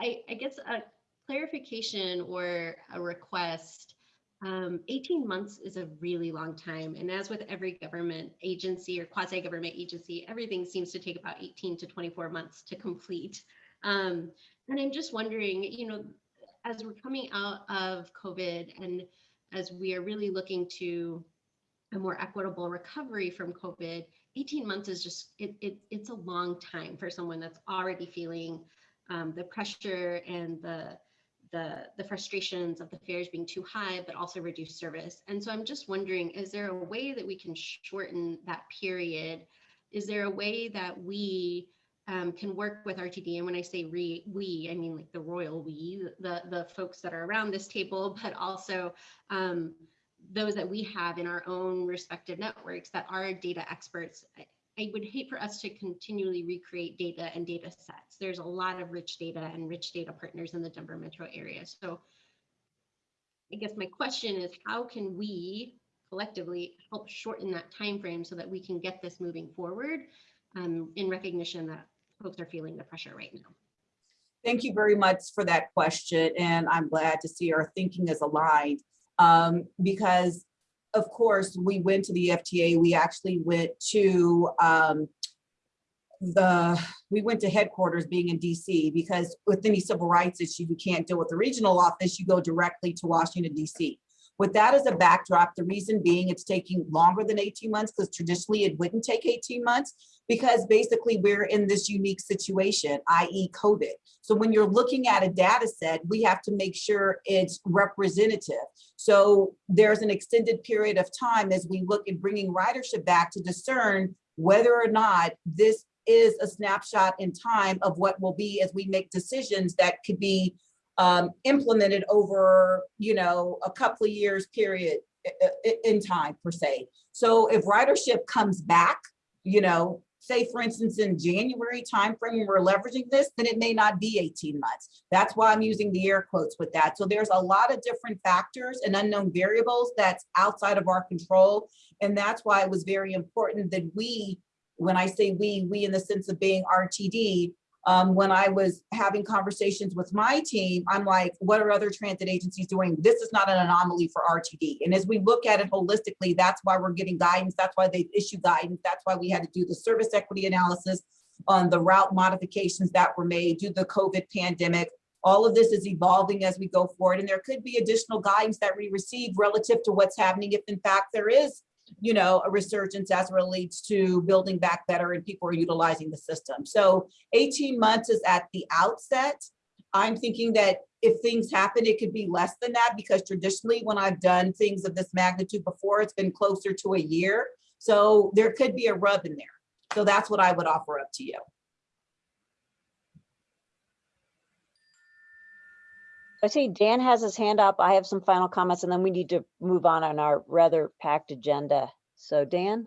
I, I guess a clarification or a request um, 18 months is a really long time. And as with every government agency or quasi government agency, everything seems to take about 18 to 24 months to complete. Um, and I'm just wondering, you know, as we're coming out of COVID and as we are really looking to a more equitable recovery from COVID, 18 months is just, it, it, it's a long time for someone that's already feeling um, the pressure and the, the, the frustrations of the fares being too high, but also reduced service. And so I'm just wondering, is there a way that we can shorten that period? Is there a way that we um, can work with RTD? And when I say re, we, I mean like the royal we, the, the folks that are around this table, but also um, those that we have in our own respective networks that are data experts. I- would hate for us to continually recreate data and data sets. There's a lot of rich data and rich data partners in the Denver metro area. So I guess my question is how can we collectively help shorten that time frame so that we can get this moving forward um, in recognition that folks are feeling the pressure right now? Thank you very much for that question, and I'm glad to see our thinking is aligned. Um, because, of course, we went to the FTA, we actually went to um, the, we went to headquarters being in DC, because with any civil rights issue, you can't deal with the regional office, you go directly to Washington DC. With that as a backdrop, the reason being it's taking longer than 18 months, because traditionally it wouldn't take 18 months, because basically we're in this unique situation, i.e. COVID. So when you're looking at a data set, we have to make sure it's representative. So there's an extended period of time as we look at bringing ridership back to discern whether or not this is a snapshot in time of what will be as we make decisions that could be um, implemented over, you know, a couple of years period in time per se. So if ridership comes back, you know, say for instance, in January timeframe, we're leveraging this, then it may not be 18 months. That's why I'm using the air quotes with that. So there's a lot of different factors and unknown variables that's outside of our control. And that's why it was very important that we, when I say we, we in the sense of being RTD, um, when I was having conversations with my team, I'm like, what are other transit agencies doing? This is not an anomaly for RTD. And as we look at it holistically, that's why we're getting guidance. That's why they issue guidance. That's why we had to do the service equity analysis on the route modifications that were made due to the COVID pandemic. All of this is evolving as we go forward. And there could be additional guidance that we receive relative to what's happening if in fact there is you know, a resurgence as it relates to building back better and people are utilizing the system. So 18 months is at the outset. I'm thinking that if things happen, it could be less than that because traditionally when I've done things of this magnitude before, it's been closer to a year. So there could be a rub in there. So that's what I would offer up to you. I see Dan has his hand up. I have some final comments and then we need to move on on our rather packed agenda. So Dan?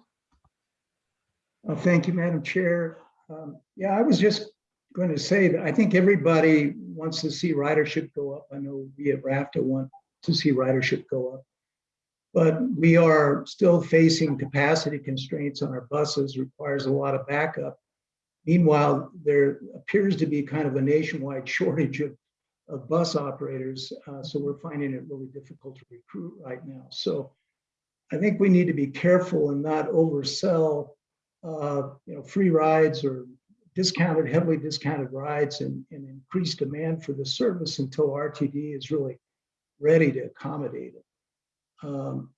Uh, Thank you, Madam Chair. Um, Yeah, I was just going to say that I think everybody wants to see ridership go up. I know we at RFTA want to see ridership go up. But we are still facing capacity constraints on our buses, requires a lot of backup. Meanwhile, there appears to be kind of a nationwide shortage of, of bus operators. uh, So we're finding it really difficult to recruit right now. So I think we need to be careful and not oversell uh, you know, free rides or discounted, heavily discounted rides and, and increase demand for the service until RTD is really ready to accommodate it. Um,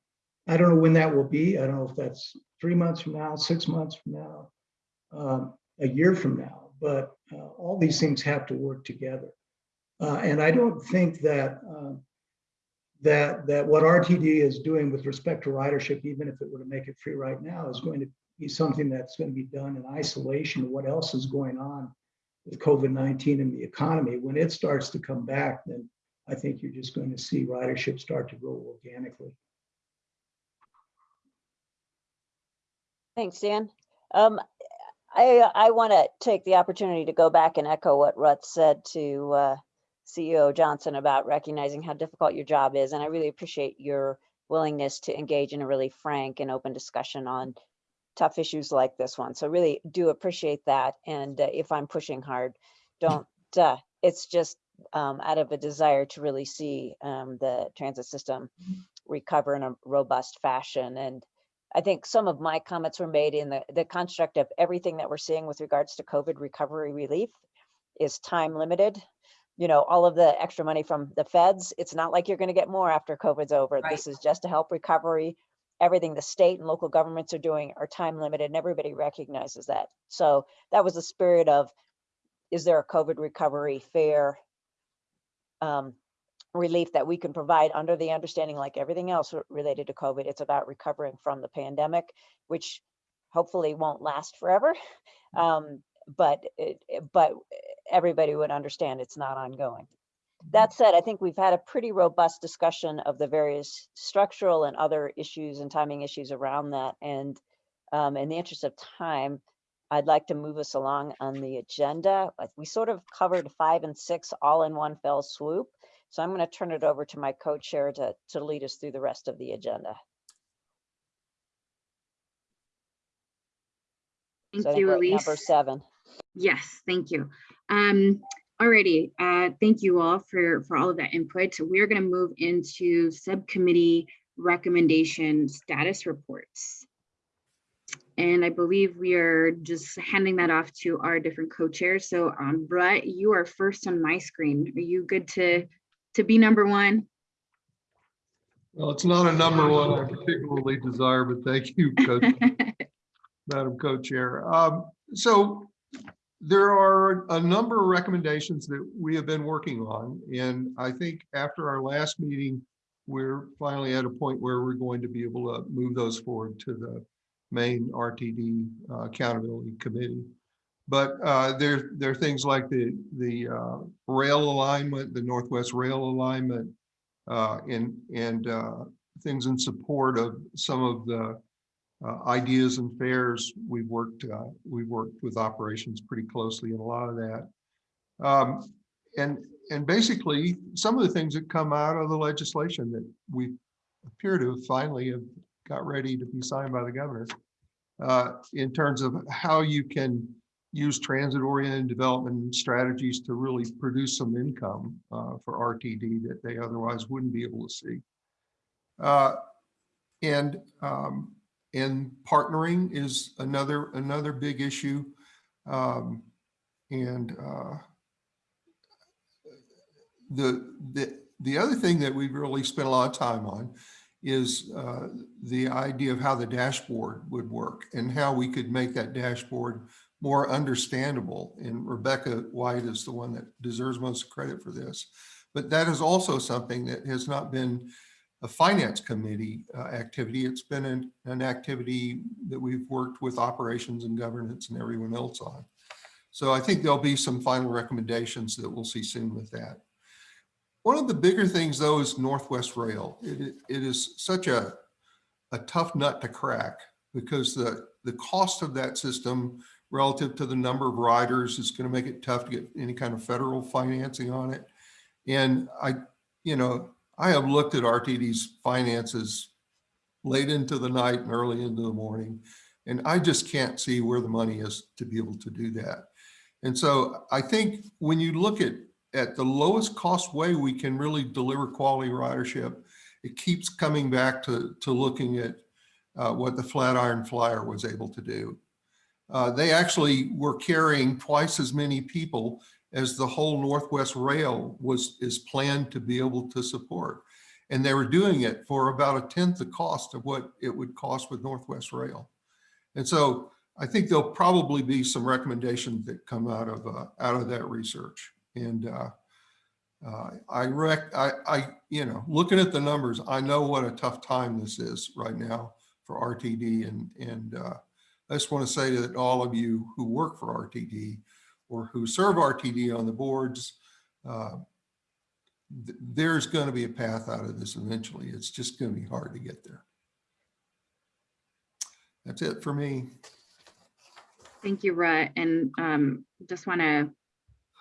I don't know when that will be. I don't know if that's three months from now, six months from now, um, a year from now, but uh, all these things have to work together. Uh, and I don't think that um, that that what RTD is doing with respect to ridership, even if it were to make it free right now, is going to be something that's going to be done in isolation of what else is going on with COVID-19 and the economy. When it starts to come back, then I think you're just going to see ridership start to grow organically. Thanks, Dan. Um, I, I want to take the opportunity to go back and echo what Ruth said to uh, CEO Johnson about recognizing how difficult your job is. And I really appreciate your willingness to engage in a really frank and open discussion on tough issues like this one. So really do appreciate that. And uh, if I'm pushing hard, don't, uh, it's just um, out of a desire to really see um, the transit system recover in a robust fashion. And I think some of my comments were made in the, the construct of everything that we're seeing with regards to COVID recovery relief is time limited. You know, all of the extra money from the feds, it's not like you're going to get more after COVID's over. This is just to help recovery everything the state and local governments are doing are time limited and everybody recognizes that. So that was the spirit of, is there a COVID recovery fare um, relief that we can provide under the understanding like everything else related to COVID, it's about recovering from the pandemic, which hopefully won't last forever. Um, but, it- but everybody would understand it's not ongoing. That said, I think we've had a pretty robust discussion of the various structural and other issues and timing issues around that. And um, in the interest of time, I'd like to move us along on the agenda. We sort of covered five and six all in one fell swoop. So I'm going to turn it over to my co-chair to, to lead us through the rest of the agenda. Thank So you, Elise. Number seven. Yes, thank you. Um, alrighty, uh, thank you all for, for all of that input. We're gonna move into subcommittee recommendation status reports. And I believe we are just handing that off to our different co-chairs. So, um, Brett, you are first on my screen. Are you good to, to be number one? Well, it's not a number one I particularly desire, but thank you, Coach, Madam Co-Chair. Um, So there are a number of recommendations that we have been working on. And I think after our last meeting, we're finally at a point where we're going to be able to move those forward to the main RTD uh, Accountability Committee. But uh, there, there are things like the, the uh, rail alignment, the Northwest Rail alignment, uh, and, and uh, things in support of some of the uh, ideas and fares. We've worked, uh, we've worked with operations pretty closely in a lot of that. Um, and, and basically, some of the things that come out of the legislation that we appear to have finally have got ready to be signed by the governor uh, in terms of how you can use transit-oriented development strategies to really produce some income uh, for RTD that they otherwise wouldn't be able to see. Uh, And, um, and partnering is another, another big issue. Um, And uh, the, the, the other thing that we've really spent a lot of time on is uh, the idea of how the dashboard would work and how we could make that dashboard more understandable. And Rebecca White is the one that deserves most credit for this. But that is also something that has not been a finance committee uh, activity. It's been an, an activity that we've worked with operations and governance and everyone else on. So I think there'll be some final recommendations that we'll see soon with that. One of the bigger things though is Northwest Rail. It, it- it is such a, a tough nut to crack because the, the cost of that system relative to the number of riders is going to make it tough to get any kind of federal financing on it. And I, you know, I have looked at RTD's finances late into the night and early into the morning, and I just can't see where the money is to be able to do that. And so I think when you look at, at the lowest cost way we can really deliver quality ridership, it keeps coming back to, to looking at uh, what the Flatiron Flyer was able to do. Uh, they actually were carrying twice as many people as the whole Northwest Rail was is planned to be able to support. And they were doing it for about a tenth the cost of what it would cost with Northwest Rail. And so I think there'll probably be some recommendations that come out of uh, out of that research. And uh, uh, I rec I, I you know looking at the numbers, I know what a tough time this is right now for RTD and and uh, I just want to say that all of you who work for RTD or who serve RTD on the boards, uh, th- there's going to be a path out of this eventually. It's just going to be hard to get there. That's it for me. Thank you, Brett. and um, just want to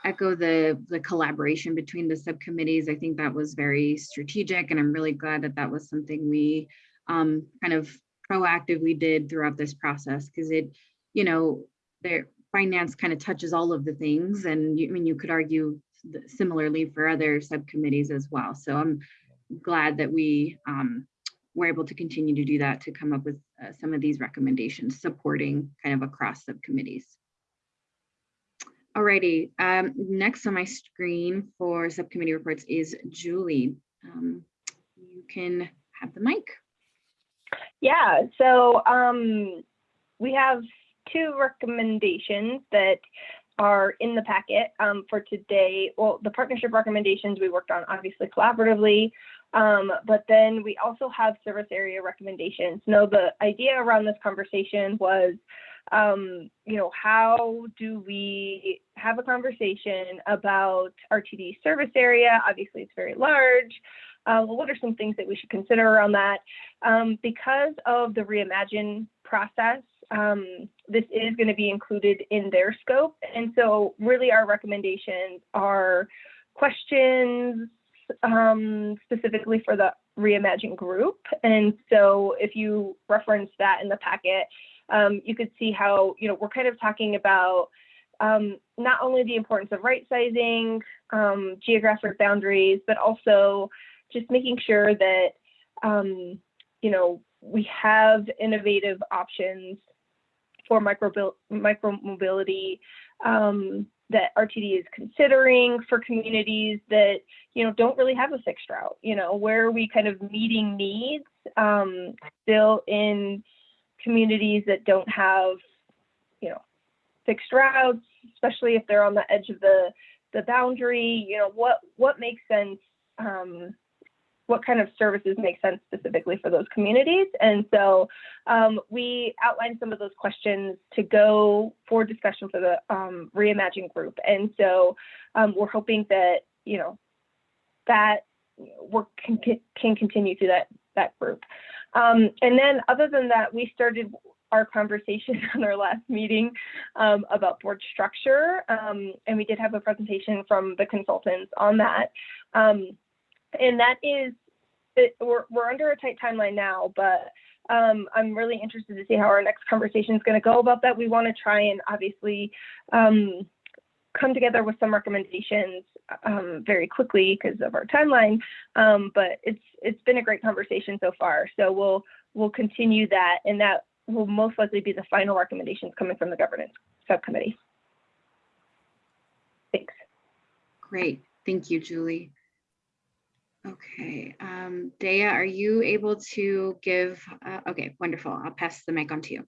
echo the, the collaboration between the subcommittees. I think that was very strategic, and I'm really glad that that was something we um, kind of proactively did throughout this process, because it, you know, their finance kind of touches all of the things, and you, I mean, you could argue similarly for other subcommittees as well. So I'm glad that we um, were able to continue to do that to come up with uh, some of these recommendations supporting kind of across subcommittees. Alrighty, um, next on my screen for subcommittee reports is Julie. Um, you can have the mic. Yeah, so um, we have two recommendations that are in the packet um, for today. Well, the partnership recommendations we worked on obviously collaboratively, um, but then we also have service area recommendations. Now, the idea around this conversation was, um, you know, how do we have a conversation about RTD service area? Obviously, it's very large. Uh, well, what are some things that we should consider around that? Um, because of the reimagine process, um, this is going to be included in their scope. And so really our recommendations are questions um, specifically for the reimagine group. And so if you reference that in the packet, um, you could see how, you know, we're kind of talking about um, not only the importance of right sizing, um, geographic boundaries, but also just making sure that, um, you know, we have innovative options for micro micro mobility um, that RTD is considering for communities that you know don't really have a fixed route. You know where are we kind of meeting needs um, still in communities that don't have you know fixed routes, especially if they're on the edge of the the boundary. You know what what makes sense um, what kind of services make sense specifically for those communities. And so um, we outlined some of those questions to go for discussion for the um, Reimagine group. And so um, we're hoping that, you know, that work can, can continue through that, that group. Um, and then other than that, we started our conversation on our last meeting um, about board structure. Um, and we did have a presentation from the consultants on that. Um, and that is it, we're, we're under a tight timeline now but um, i'm really interested to see how our next conversation is going to go about that. We want to try and obviously um, come together with some recommendations um, very quickly because of our timeline um, but it's it's been a great conversation so far. So we'll we'll continue that and that will most likely be the final recommendations coming from the governance subcommittee. Thanks. Great, thank you, Julie. Okay, um, Dea, are you able to give, uh, okay, wonderful. I'll pass the mic on to you.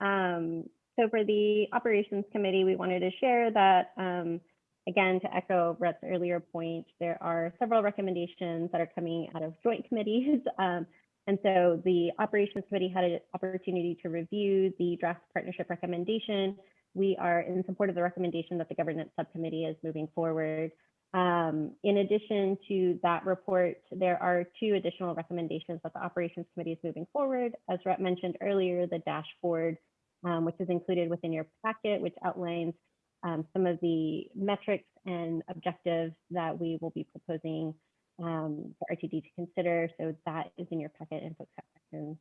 Um, so for the operations committee, we wanted to share that, um, again, to echo Brett's earlier point, there are several recommendations that are coming out of joint committees. Um, and so the operations committee had an opportunity to review the draft partnership recommendation. We are in support of the recommendation that the governance subcommittee is moving forward. Um, in addition to that report, there are two additional recommendations that the Operations Committee is moving forward. As Brett mentioned earlier, the dashboard, um, which is included within your packet, which outlines um, some of the metrics and objectives that we will be proposing um, for RTD to consider. So that is in your packet and folks have questions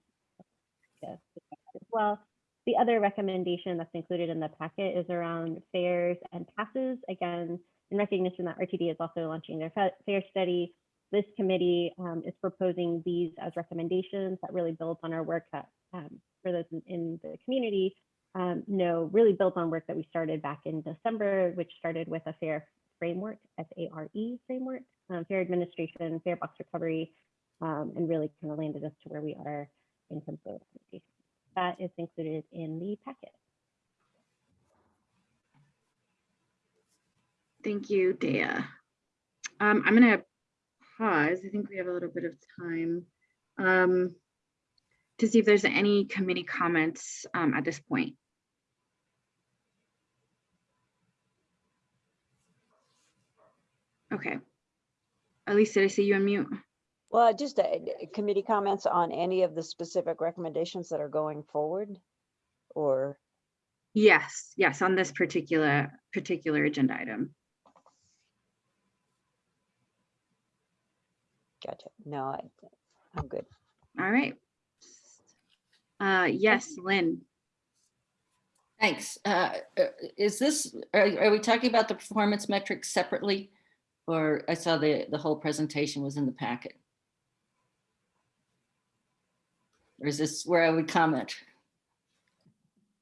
as well. The other recommendation that's included in the packet is around fares and passes. Again, in recognition that RTD is also launching their FARE study, this committee um, is proposing these as recommendations that really builds on our work that um, for those in, in the community um, know really builds on work that we started back in December, which started with a FARE framework, F-A-R-E framework, um, fare administration, FARE box recovery, um, and really kind of landed us to where we are in terms of. That is included in the packet. Thank you, Dea. Um, I'm gonna pause. I think we have a little bit of time um, to see if there's any committee comments um, at this point. Okay. Elise, did I see you on mute? Well, just uh, committee comments on any of the specific recommendations that are going forward or? Yes, yes, on this particular particular agenda item. Gotcha. No, I, I'm good. All right. Uh, yes, Lynn. Thanks. Uh, uh, Is this, are are we talking about the performance metrics separately? Or I saw the, the whole presentation was in the packet? Or is this where I would comment?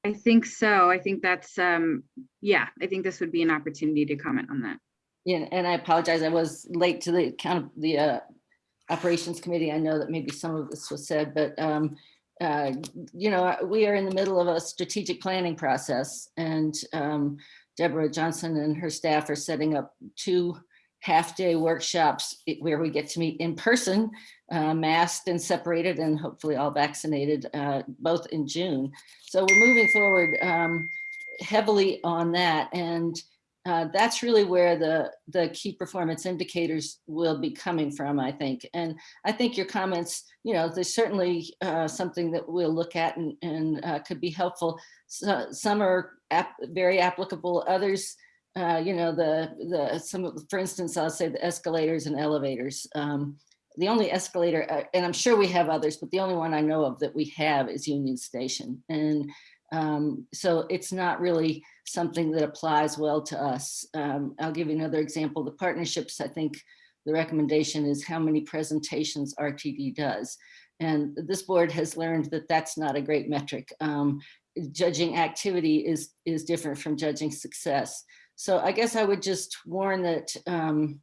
I think so. I think that's, um, yeah, I think this would be an opportunity to comment on that. Yeah, and I apologize, I was late to the count of the uh, Operations Committee, I know that maybe some of this was said, but um, uh, you know, we are in the middle of a strategic planning process and um, Deborah Johnson and her staff are setting up two half-day workshops where we get to meet in person, uh, masked and separated and hopefully all vaccinated, uh, both in June. So we're moving forward um, heavily on that. And uh, that's really where the, the key performance indicators will be coming from, I think. And I think your comments, you know, there's certainly uh, something that we'll look at and, and uh, could be helpful. So, some are ap- very applicable, others, uh, you know, the, the, some of, for instance, I'll say the escalators and elevators. Um, the only escalator, uh, and I'm sure we have others, but the only one I know of that we have is Union Station. And um, so it's not really something that applies well to us. Um, I'll give you another example. The partnerships, I think the recommendation is how many presentations RTD does. And this board has learned that that's not a great metric. Um, judging activity is, is different from judging success. So I guess I would just warn that um,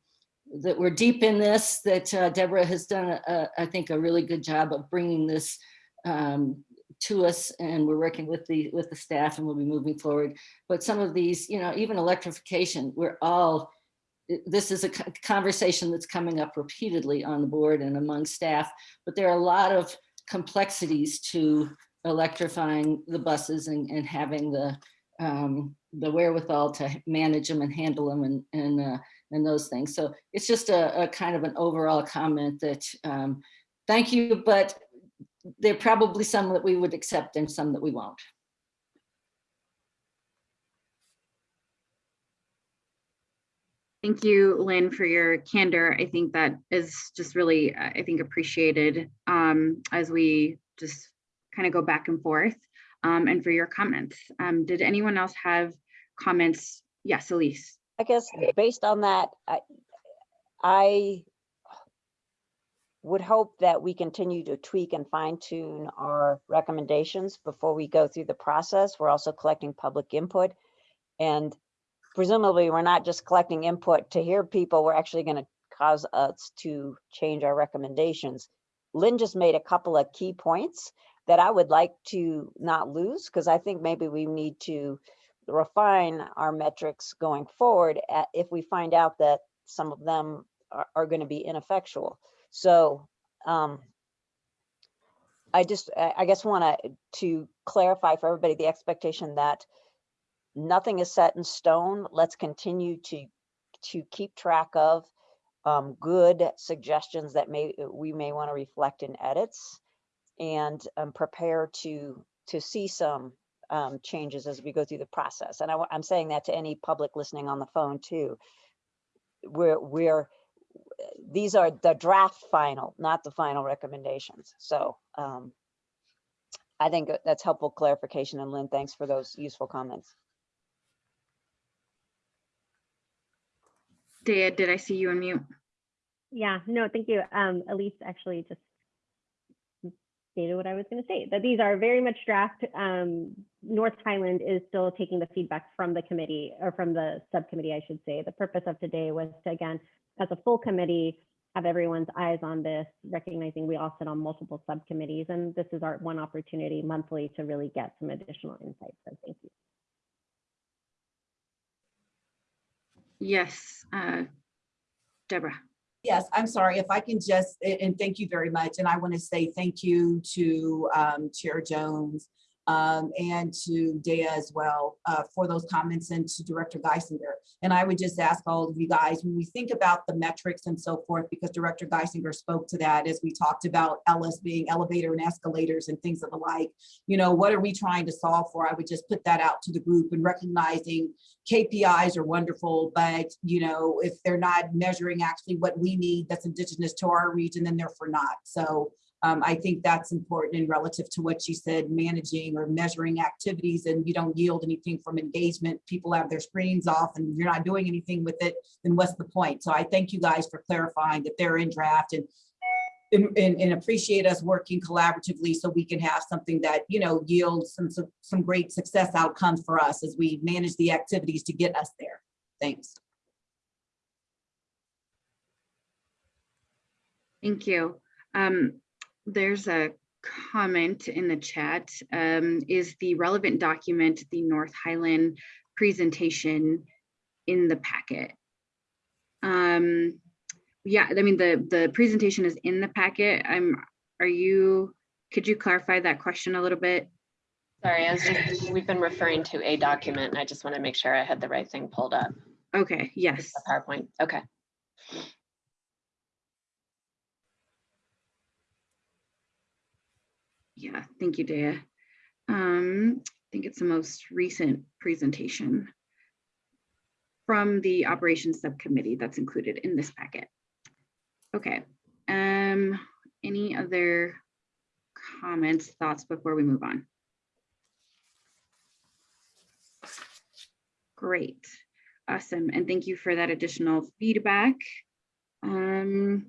that we're deep in this, that uh, Deborah has done, a, a- I think, a really good job of bringing this um, to us and we're working with the with the staff and we'll be moving forward. But some of these, you know, even electrification, we're all, this is a conversation that's coming up repeatedly on the board and among staff, but there are a lot of complexities to electrifying the buses and, and having the um, the wherewithal to manage them and handle them and and uh, and those things. So it's just a, a kind of an overall comment that um, thank you, but there are probably some that we would accept and some that we won't. Thank you, Lynn, for your candor. I think that is just really, I think, appreciated um, as we just kind of go back and forth um, and for your comments. Um, Did anyone else have comments? Yes, Elise. I guess based on that, I, I would hope that we continue to tweak and fine tune our recommendations before we go through the process. We're also collecting public input. And presumably, we're not just collecting input to hear people, we're actually going to cause us to change our recommendations. Lynn just made a couple of key points that I would like to not lose, because I think maybe we need to refine our metrics going forward at, if we find out that some of them are, are going to be ineffectual. So um, I just, I guess want to, to clarify for everybody the expectation that nothing is set in stone. Let's continue to, to keep track of um, good suggestions that may, we may want to reflect in edits and um, prepare to, to see some um, changes as we go through the process. And I, am saying that to any public listening on the phone too. We're, we're, these are the draft final, not the final recommendations. So um, I think that's helpful clarification. And Lynn, thanks for those useful comments. Dea, did I see you on mute? Yeah, no, thank you. Um, Elise actually just stated what I was going to say, that these are very much draft. Um, North Highland is still taking the feedback from the committee or from the subcommittee, I should say. The purpose of today was to, again, as a full committee, have everyone's eyes on this, recognizing we all sit on multiple subcommittees. And this is our one opportunity monthly to really get some additional insights. So thank you. Yes, uh, Deborah. Yes, I'm sorry if I can just, and thank you very much. And I want to say thank you to um, Chair Jones um, and to Dea as well uh, for those comments and to Director Guissinger. And I would just ask all of you guys, when we think about the metrics and so forth, because Director Guissinger spoke to that as we talked about Ellis being elevator and escalators and things of the like, you know, what are we trying to solve for? I would just put that out to the group and recognizing KPIs are wonderful, but you know, if they're not measuring actually what we need that's indigenous to our region, then they're for not. So um, I think that's important and relative to what you said, managing or measuring activities and you don't yield anything from engagement. People have their screens off and you're not doing anything with it, then what's the point? So I thank you guys for clarifying that they're in draft and and, and, and appreciate us working collaboratively so we can have something that, you know, yields some, some, great success outcomes for us as we manage the activities to get us there. Thanks. Thank you. Um, there's a comment in the chat. Um, is the relevant document the North Highland presentation in the packet? Um, yeah, I mean, the, the presentation is in the packet. I'm, are you, could you clarify that question a little bit? Sorry, I was just, we've been referring to a document and I just want to make sure I had the right thing pulled up. Okay, yes. The PowerPoint, okay. Yeah, thank you, Dea. Um, I think it's the most recent presentation from the operations subcommittee that's included in this packet. Okay, um, any other comments, thoughts before we move on? Great, awesome, and thank you for that additional feedback. Um,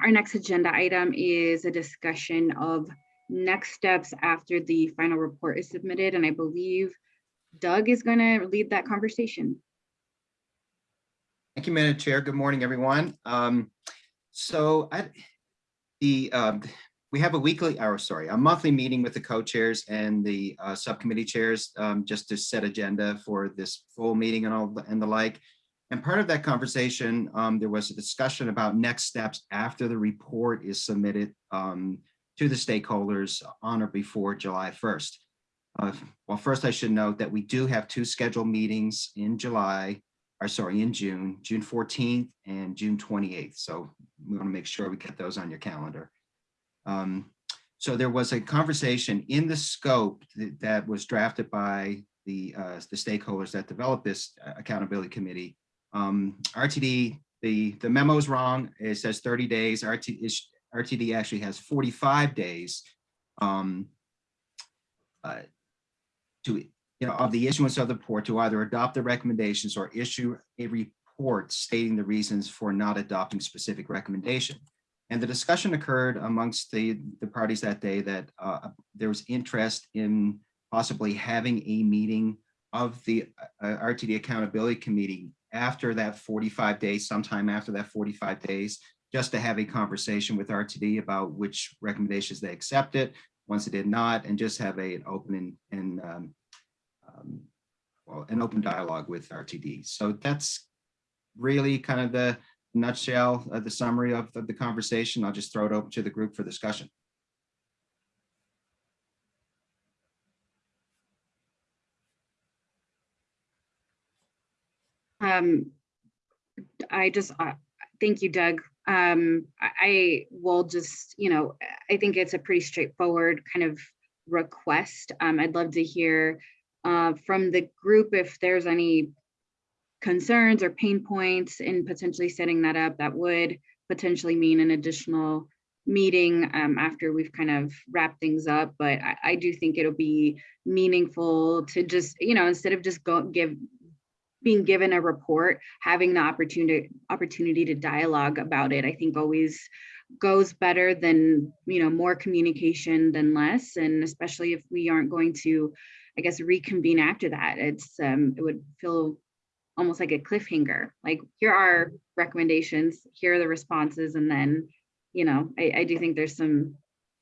our next agenda item is a discussion of next steps after the final report is submitted, and I believe Doug is going to lead that conversation. Thank you, Madam Chair. Good morning, everyone. Um, so I, the, um, we have a weekly, or sorry, a monthly meeting with the co-chairs and the uh, subcommittee chairs, um, just to set agenda for this full meeting and all, and the like. And part of that conversation, um, there was a discussion about next steps after the report is submitted um, to the stakeholders on or before July 1st. Uh, Well, first I should note that we do have two scheduled meetings in July or sorry, in June, June 14th and June 28th. So we want to make sure we get those on your calendar. Um, So there was a conversation in the scope that, that was drafted by the, uh, the stakeholders that developed this uh, accountability committee. Um, RTD, the, the memo is wrong. It says 30 days. RT, RTD actually has 45 days um, uh, to you know, of the issuance of the report to either adopt the recommendations or issue a report stating the reasons for not adopting specific recommendation. And the discussion occurred amongst the, the parties that day that uh, there was interest in possibly having a meeting of the uh, RTD Accountability Committee after that 45 days, sometime after that 45 days, just to have a conversation with RTD about which recommendations they accepted, once it did not, and just have a, an open and, and um, um, well, an open dialogue with RTD. So that's really kind of the nutshell of the summary of, of the conversation. I'll just throw it open to the group for discussion. Um, I just, uh, thank you, Doug. Um, I, will just, you know, I think it's a pretty straightforward kind of request. Um, I'd love to hear uh, from the group if there's any concerns or pain points in potentially setting that up that would potentially mean an additional meeting um, after we've kind of wrapped things up. But I, I do think it'll be meaningful to just, you know, instead of just go give being given a report, having the opportunity opportunity to dialogue about it, I think always goes better than, you know, more communication than less. And especially if we aren't going to, I guess, reconvene after that, it's um, it would feel almost like a cliffhanger. Like here are recommendations, here are the responses, and then, you know, I, I do think there's some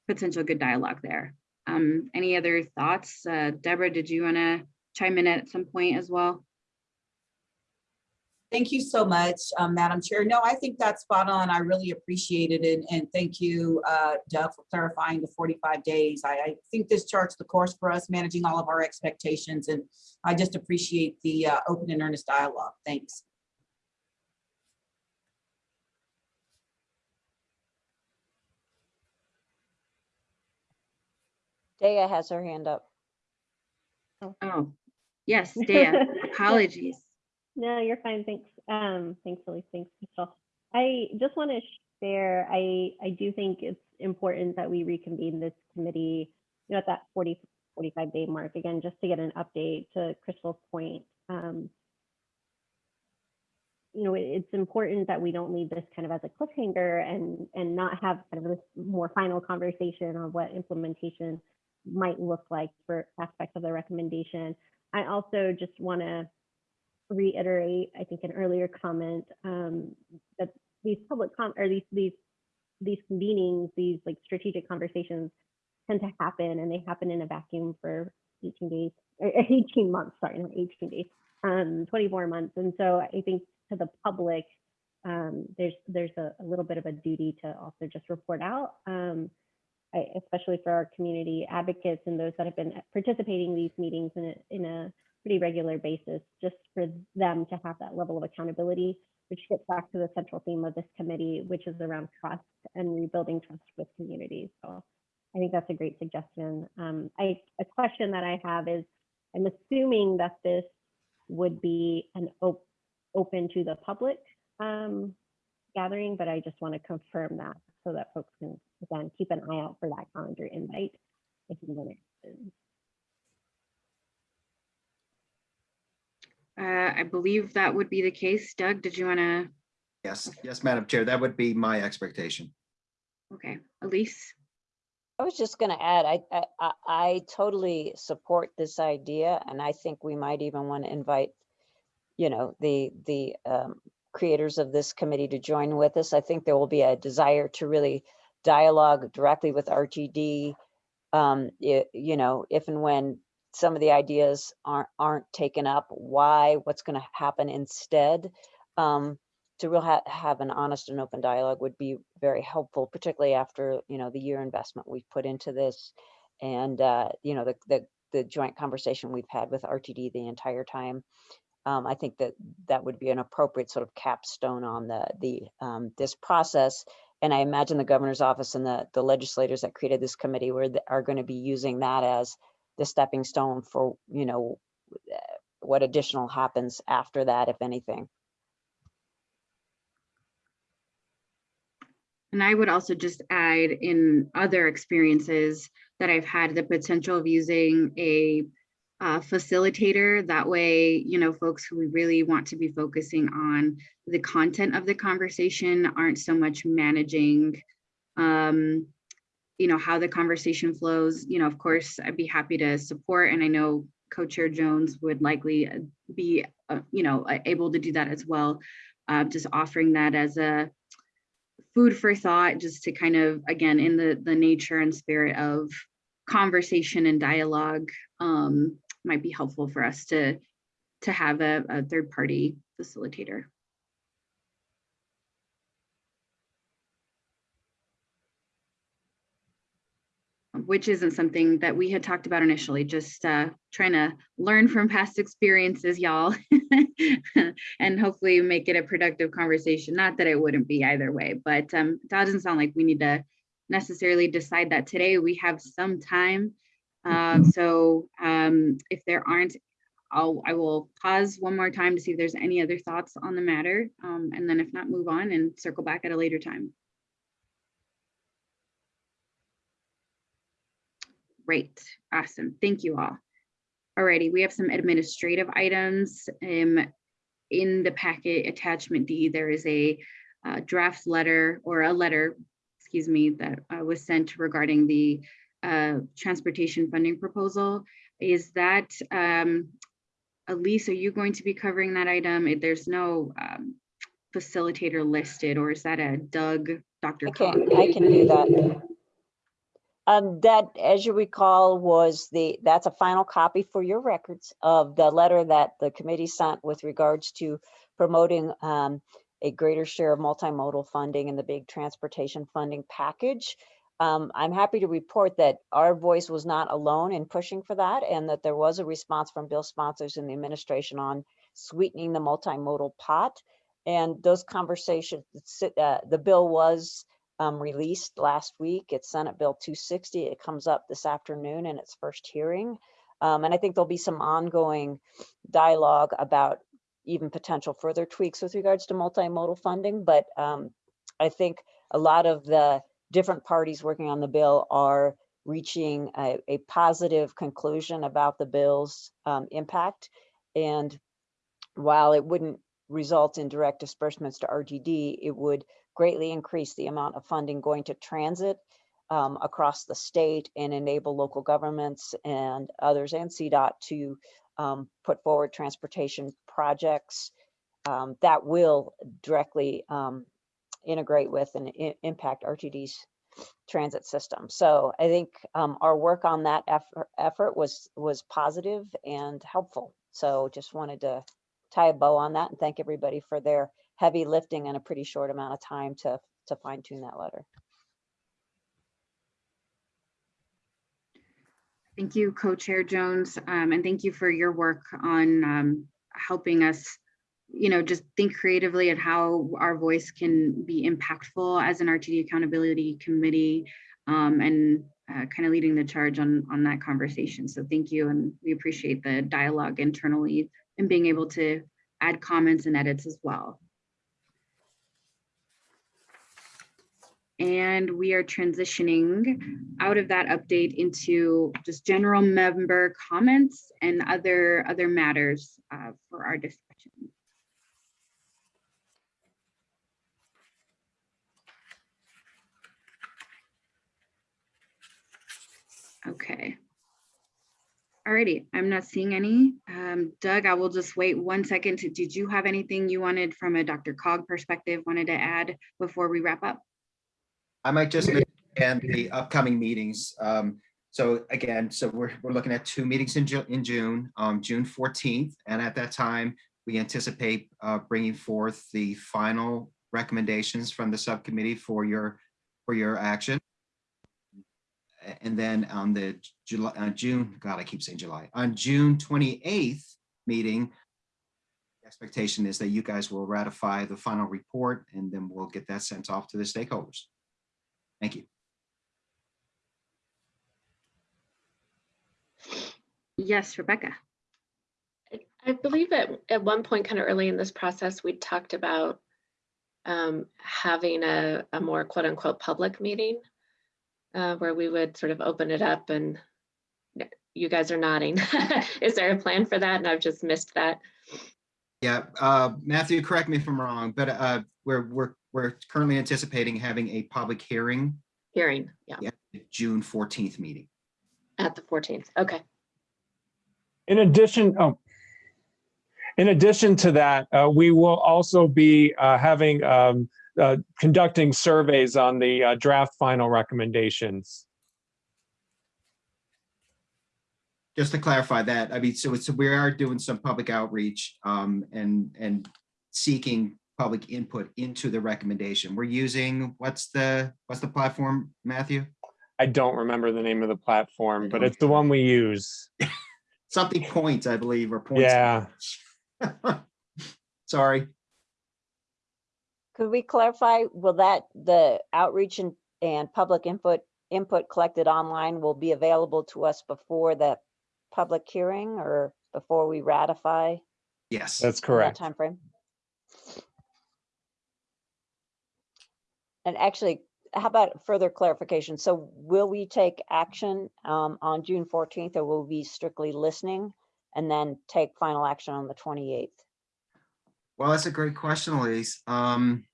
potential good dialogue there. Um, any other thoughts? Uh, Deborah, did you want to chime in at some point as well? Thank you so much, um, Madam Chair. No, I think that's spot on. I really appreciate it. And, and thank you, uh, Doug, for clarifying the 45 days. I, I think this charts the course for us managing all of our expectations. And I just appreciate the uh, open and earnest dialogue. Thanks. Dea has her hand up. Oh, yes, Dea, apologies. No, you're fine. Thanks. Um, thanks, Elise. Thanks, Michelle. I just want to share, I, I do think it's important that we reconvene this committee, you know, at that 40, 45 day mark, again, just to get an update to Crystal's point. Um, you know, it- it's important that we don't leave this kind of as a cliffhanger and, and not have kind of this more final conversation on what implementation might look like for aspects of the recommendation. I also just want to reiterate, I think, an earlier comment um, that these public com or these these these meetings, these like strategic conversations tend to happen and they happen in a vacuum for 18 days, or 18 months, sorry, not 18 days, um, 24 months. And so I think to the public, um, there's there's a, a little bit of a duty to also just report out, um, I, especially for our community advocates and those that have been participating in these meetings in a, in a pretty regular basis, just for them to have that level of accountability, which gets back to the central theme of this committee, which is around trust and rebuilding trust with communities. So I think that's a great suggestion. Um, I, a question that I have is, I'm assuming that this would be an op open to the public um, gathering, but I just want to confirm that so that folks can, again, keep an eye out for that calendar invite if you want it. Uh, I believe that would be the case. Doug, did you want to? Yes, yes, Madam Chair, that would be my expectation. Okay, Elise? I was just gonna add, I, I, I- I totally support this idea and I think we might even want to invite, you know, the, the um, creators of this committee to join with us. I think there will be a desire to really dialogue directly with RTD. Um, i- you know, if and when some of the ideas aren't, aren't taken up, why, what's gonna happen instead. Um, to really ha- have an honest and open dialogue would be very helpful, particularly after, you know, the year investment we've put into this. And, uh, you know, the, the, the joint conversation we've had with RTD the entire time. Um, I think that that would be an appropriate sort of capstone on the, the, um, this process. And I imagine the governor's office and the, the legislators that created this committee were, are going to be using that as the stepping stone for, you know, uh, what additional happens after that, if anything. And I would also just add in other experiences that I've had the potential of using a uh, facilitator. That way, you know, folks who really want to be focusing on the content of the conversation aren't so much managing, um, you know, how the conversation flows. You know, of course, I'd be happy to support, and I know Co-Chair Jones would likely uh, be, uh, you know, able to do that as well. Uh, just offering that as a food for thought just to kind of again in the the nature and spirit of conversation and dialogue um, might be helpful for us to to have a, a third party facilitator which isn't something that we had talked about initially, just uh, trying to learn from past experiences, y'all, and hopefully make it a productive conversation. Not that it wouldn't be either way, but um, it doesn't sound like we need to necessarily decide that today. We have some time. Uh, so um, if there aren't, I'll, I will pause one more time to see if there's any other thoughts on the matter. Um, and then if not, move on and circle back at a later time. Great, awesome, thank you all. Alrighty, we have some administrative items. Um, in the packet attachment D, there is a uh, draft letter or a letter, excuse me, that uh, was sent regarding the uh, transportation funding proposal. Is that, um, Elise, are you going to be covering that item? There's no um, facilitator listed, or is that a Doug, Dr. I can, I can do that. Um, that, as you recall, was the, that's a final copy for your records of the letter that the committee sent with regards to promoting um, a greater share of multimodal funding in the big transportation funding package. Um, I'm happy to report that our voice was not alone in pushing for that and that there was a response from bill sponsors in the administration on sweetening the multimodal pot. And those conversations, uh, the bill was um, released last week. It's Senate Bill 260. It comes up this afternoon in its first hearing. Um, and I think there'll be some ongoing dialogue about even potential further tweaks with regards to multimodal funding. But um, I think a lot of the different parties working on the bill are reaching a, a positive conclusion about the bill's um, impact. And while it wouldn't result in direct disbursements to RTD, it would greatly increase the amount of funding going to transit um, across the state and enable local governments and others and CDOT to um, put forward transportation projects um, that will directly um, integrate with and impact RTD's transit system. So I think um, our work on that effort, effort was was positive and helpful. So just wanted to tie a bow on that and thank everybody for their heavy lifting in a pretty short amount of time to to fine tune that letter. Thank you, Co-Chair Jones, um, and thank you for your work on um, helping us, you know, just think creatively at how our voice can be impactful as an RTD Accountability Committee um, and uh, kind of leading the charge on, on that conversation. So thank you, and we appreciate the dialogue internally and being able to add comments and edits as well. And we are transitioning out of that update into just general member comments and other, other matters uh, for our discussion. Okay. Alrighty, I'm not seeing any. Um, Doug, I will just wait one second. to- Did you have anything you wanted from a DRCOG perspective wanted to add before we wrap up? I might just and the upcoming meetings. Um, so again, so we're, we're looking at two meetings in Ju- in June, um, June fourteenth. And at that time, we anticipate, uh, bringing forth the final recommendations from the subcommittee for your, for your action. And then on the July, uh, June, God, I keep saying July, on June twenty-eighth meeting, the expectation is that you guys will ratify the final report and then we'll get that sent off to the stakeholders. Thank you. Yes, Rebecca. I believe at, at one point, kind of early in this process, we talked about um, having a, a more quote unquote public meeting uh, where we would sort of open it up and you guys are nodding. Is there a plan for that? And I've just missed that. Yeah, uh, Matthew, correct me if I'm wrong, but uh, we're, we're, we're currently anticipating having a public hearing Hearing, yeah, at June 14th meeting. at the 14th. Okay. In addition, oh, in addition to that, uh, we will also be uh, having, um, uh, conducting surveys on the uh, draft final recommendations. Just to clarify that, I mean, so it's, we are doing some public outreach um, and, and seeking public input into the recommendation. We're using, what's the, what's the platform, Matthew? I don't remember the name of the platform, but it's the one we use. Something points, I believe, or points. Yeah. Sorry. Could we clarify, will that, the outreach and, and public input, input collected online will be available to us before the public hearing or before we ratify? Yes. That's correct. That timeframe? And actually, how about further clarification? So will we take action um, on June 14th or will we be strictly listening and then take final action on the 28th? Well, that's a great question, Elise. Um,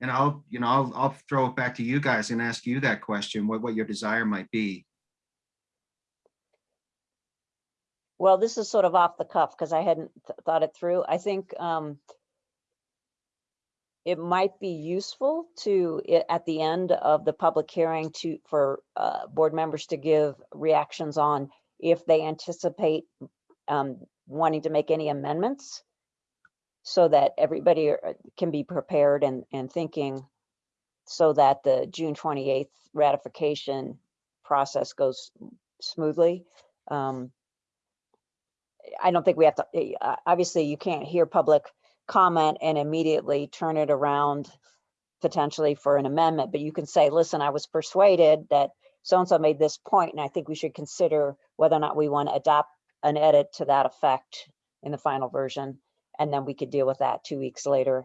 and I'll, you know, I'll, I'll throw it back to you guys and ask you that question, what, what your desire might be. Well, this is sort of off the cuff because I hadn't th- thought it through. I think um, it might be useful to, at the end of the public hearing to, for uh, board members to give reactions on if they anticipate um, wanting to make any amendments so that everybody are- can be prepared and, and thinking so that the June 28th ratification process goes smoothly. Um, I don't think we have to, eh, uh, obviously you can't hear public comment and immediately turn it around potentially for an amendment, but you can say, listen, I was persuaded that so-and-so made this point, and I think we should consider whether or not we want to adopt an edit to that effect in the final version. And then we could deal with that two weeks later.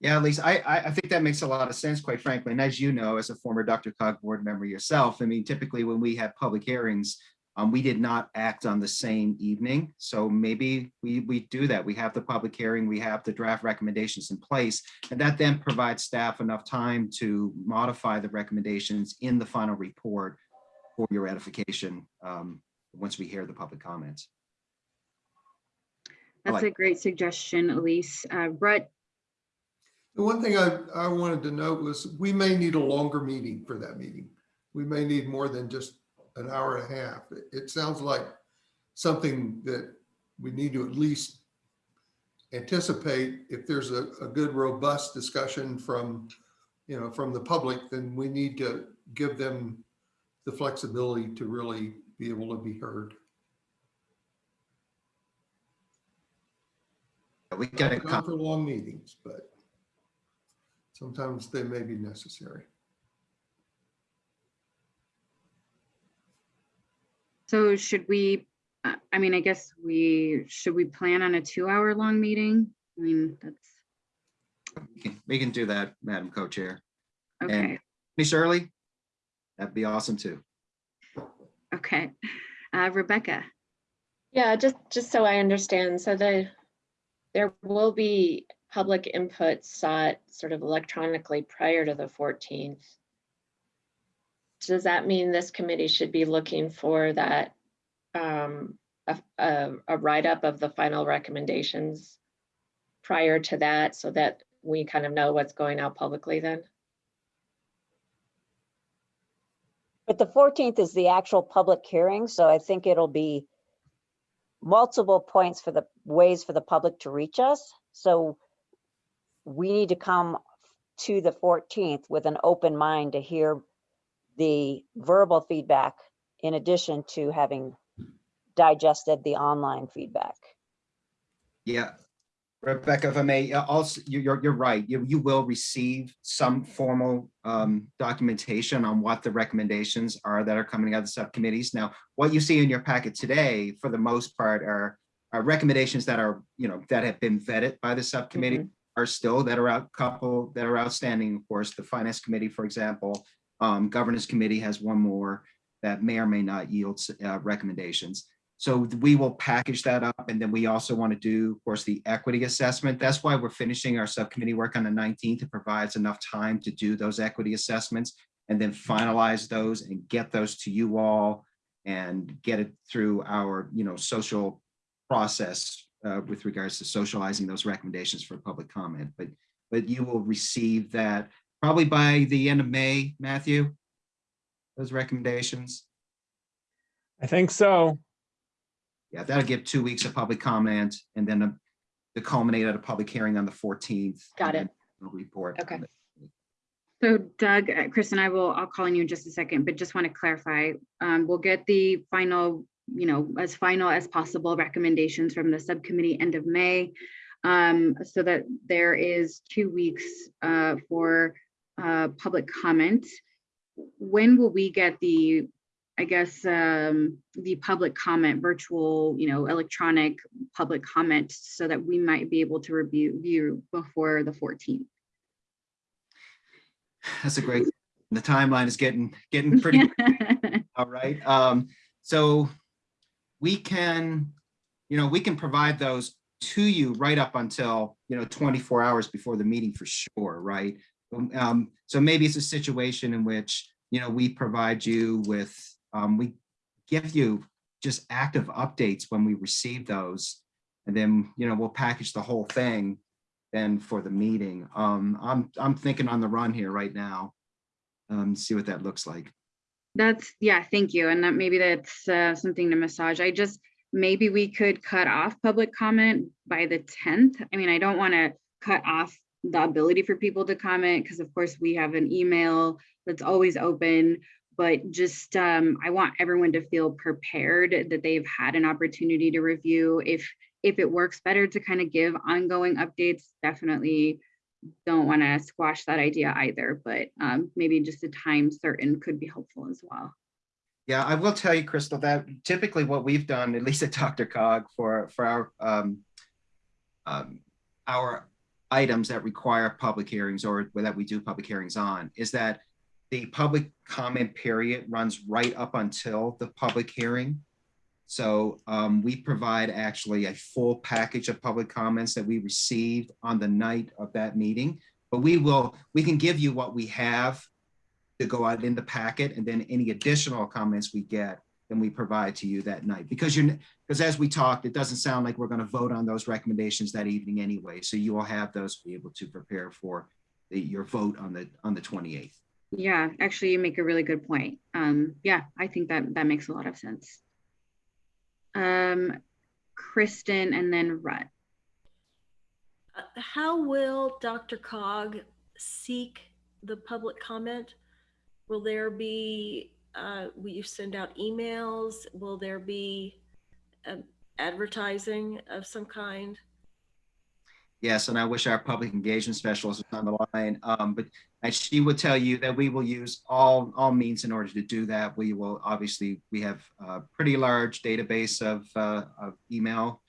Yeah, at least I, I, I think that makes a lot of sense, quite frankly. And as you know, as a former DRCOG board member yourself, I mean, typically when we have public hearings, um, we did not act on the same evening. So maybe we, we do that. We have the public hearing, we have the draft recommendations in place, and that then provides staff enough time to modify the recommendations in the final report for your edification, um, once we hear the public comments. That's like a great suggestion, Elise. Uh, Brett, The one thing I, I wanted to note was we may need a longer meeting for that meeting. We may need more than just an hour and a half. It, it sounds like something that we need to at least anticipate. If there's a, a good robust discussion from, you know, from the public, then we need to give them the flexibility to really be able to be heard. We got to come. for long meetings, but sometimes they may be necessary. So should we, uh, I mean, I guess we, should we plan on a two hour long meeting? I mean, that's, We can- We can do that, Madam Co-Chair. And okay, Miss Shirley? That'd be awesome too. okay. Uh, Rebecca, Yeah, just, just so I understand, so the, there will be public input sought sort of electronically prior to the 14th. Does that mean this committee should be looking for that, um, a, a, a write-up of the final recommendations prior to that, so that we kind of know what's going out publicly then? But the 14th is the actual public hearing, so I think it'll be multiple points for the ways for the public to reach us. So we need to come to the 14th with an open mind to hear the verbal feedback in addition to having digested the online feedback. Yeah. Rebecca, if I may, uh, also, you- you're, you're right. You, you will receive some formal um, documentation on what the recommendations are that are coming out of the subcommittees. Now, what you see in your packet today, for the most part, are, are recommendations that are, you know, that have been vetted by the subcommittee are still that are out, couple that are outstanding, of course, the finance committee, for example. Um, governance committee has one more that may or may not yield uh, recommendations. So we will package that up and then we also want to do, of course, the equity assessment. That's why we're finishing our subcommittee work on the 19th. It provides enough time to do those equity assessments and then finalize those and get those to you all and get it through our, you know, social process uh, with regards to socializing those recommendations for public comment. But, but you will receive that probably by the end of May, Matthew, those recommendations. I think so. Yeah, that'll give two weeks of public comment and then a- the culminate at a public hearing on the fourteenth. Got it. Report. Okay. so Doug, uh, Chris and I will, I'll call on you in just a second, but just want to clarify. Um, we'll get the final, you know, as final as possible recommendations from the subcommittee end of May. Um, so that there is two weeks uh, for uh, public comment. When will we get the, I guess, um, the public comment, virtual, you know, electronic public comment so that we might be able to review view before the 14th? That's a great, the timeline is getting, getting pretty, all right. Um, so we can, you know, we can provide those to you right up until, you know, 24 hours before the meeting for sure, right? Um, so maybe it's a situation in which, you know, we provide you with, um, we give you just active updates when we receive those. And then, you know, we'll package the whole thing then for the meeting. Um, I'm, I'm thinking on the run here right now. Um, see what that looks like. That's, yeah, thank you. And that maybe that's uh, something to massage. I just, maybe we could cut off public comment by the 10th. I mean, I don't want to cut off the ability for people to comment because of course we have an email that's always open. But just, um, I want everyone to feel prepared that they've had an opportunity to review. If, if it works better to kind of give ongoing updates, definitely don't want to squash that idea either, but um, maybe just a time certain could be helpful as well. Yeah, I will tell you, Crystal, that typically what we've done, at least at DRCOG, for for our um, um, our items that require public hearings or that we do public hearings on, is that the public comment period runs right up until the public hearing. So um, we provide actually a full package of public comments that we received on the night of that meeting. But we will, we can give you what we have to go out in the packet and then any additional comments we get, than we provide to you that night. Because you're, because as we talked, it doesn't sound like we're going to vote on those recommendations that evening anyway. So you will have those to be able to prepare for the, your vote on the, on the 28th. Yeah, actually, you make a really good point. Um, yeah, I think that that makes a lot of sense. Um, Kristen and then Rut. Uh, How will DRCOG seek the public comment? Will there be, uh, will you send out emails? Will there be um, advertising of some kind? Yes, and I wish our public engagement specialist was on the line, um, but she would tell you that we will use all, all means in order to do that. We will, obviously, we have a pretty large database of, uh, of email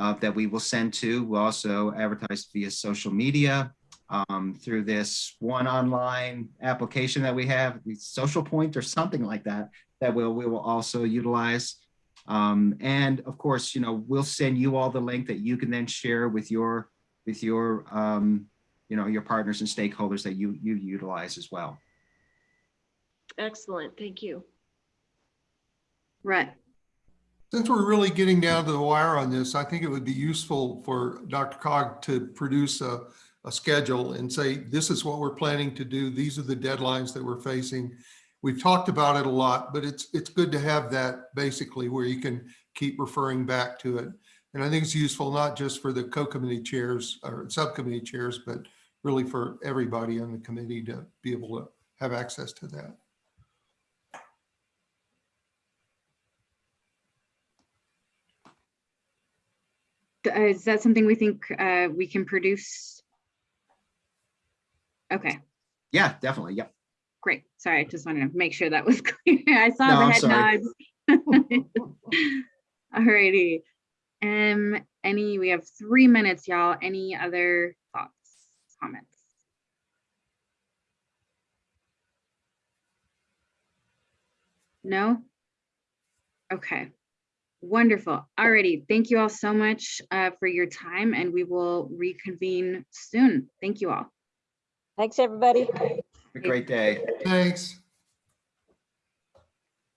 uh, that we will send to. We'll also advertise via social media um, through this one online application that we have, the Social Point or something like that, that we'll, we will also utilize. Um, and of course, you know, we'll send you all the link that you can then share with your, with your, um, you know, your partners and stakeholders that you, you utilize as well. Excellent, thank you. Rut. Since we're really getting down to the wire on this, I think it would be useful for DRCOG to produce a, a schedule and say, this is what we're planning to do. These are the deadlines that we're facing. We've talked about it a lot, but it's, it's good to have that basically where you can keep referring back to it. And I think it's useful not just for the co-committee chairs or subcommittee chairs, but really for everybody on the committee to be able to have access to that. Uh, Is that something we think uh, we can produce? Okay, Yeah, definitely. Yep. great. Sorry, I just wanted to make sure that was clear. I saw No, the head nods. Alrighty. Um, any, we have three minutes, y'all. Any other thoughts, comments? No? Okay, wonderful. Alrighty, thank you all so much uh, for your time and we will reconvene soon. Thank you all. Thanks, everybody. Have a great day. Thanks.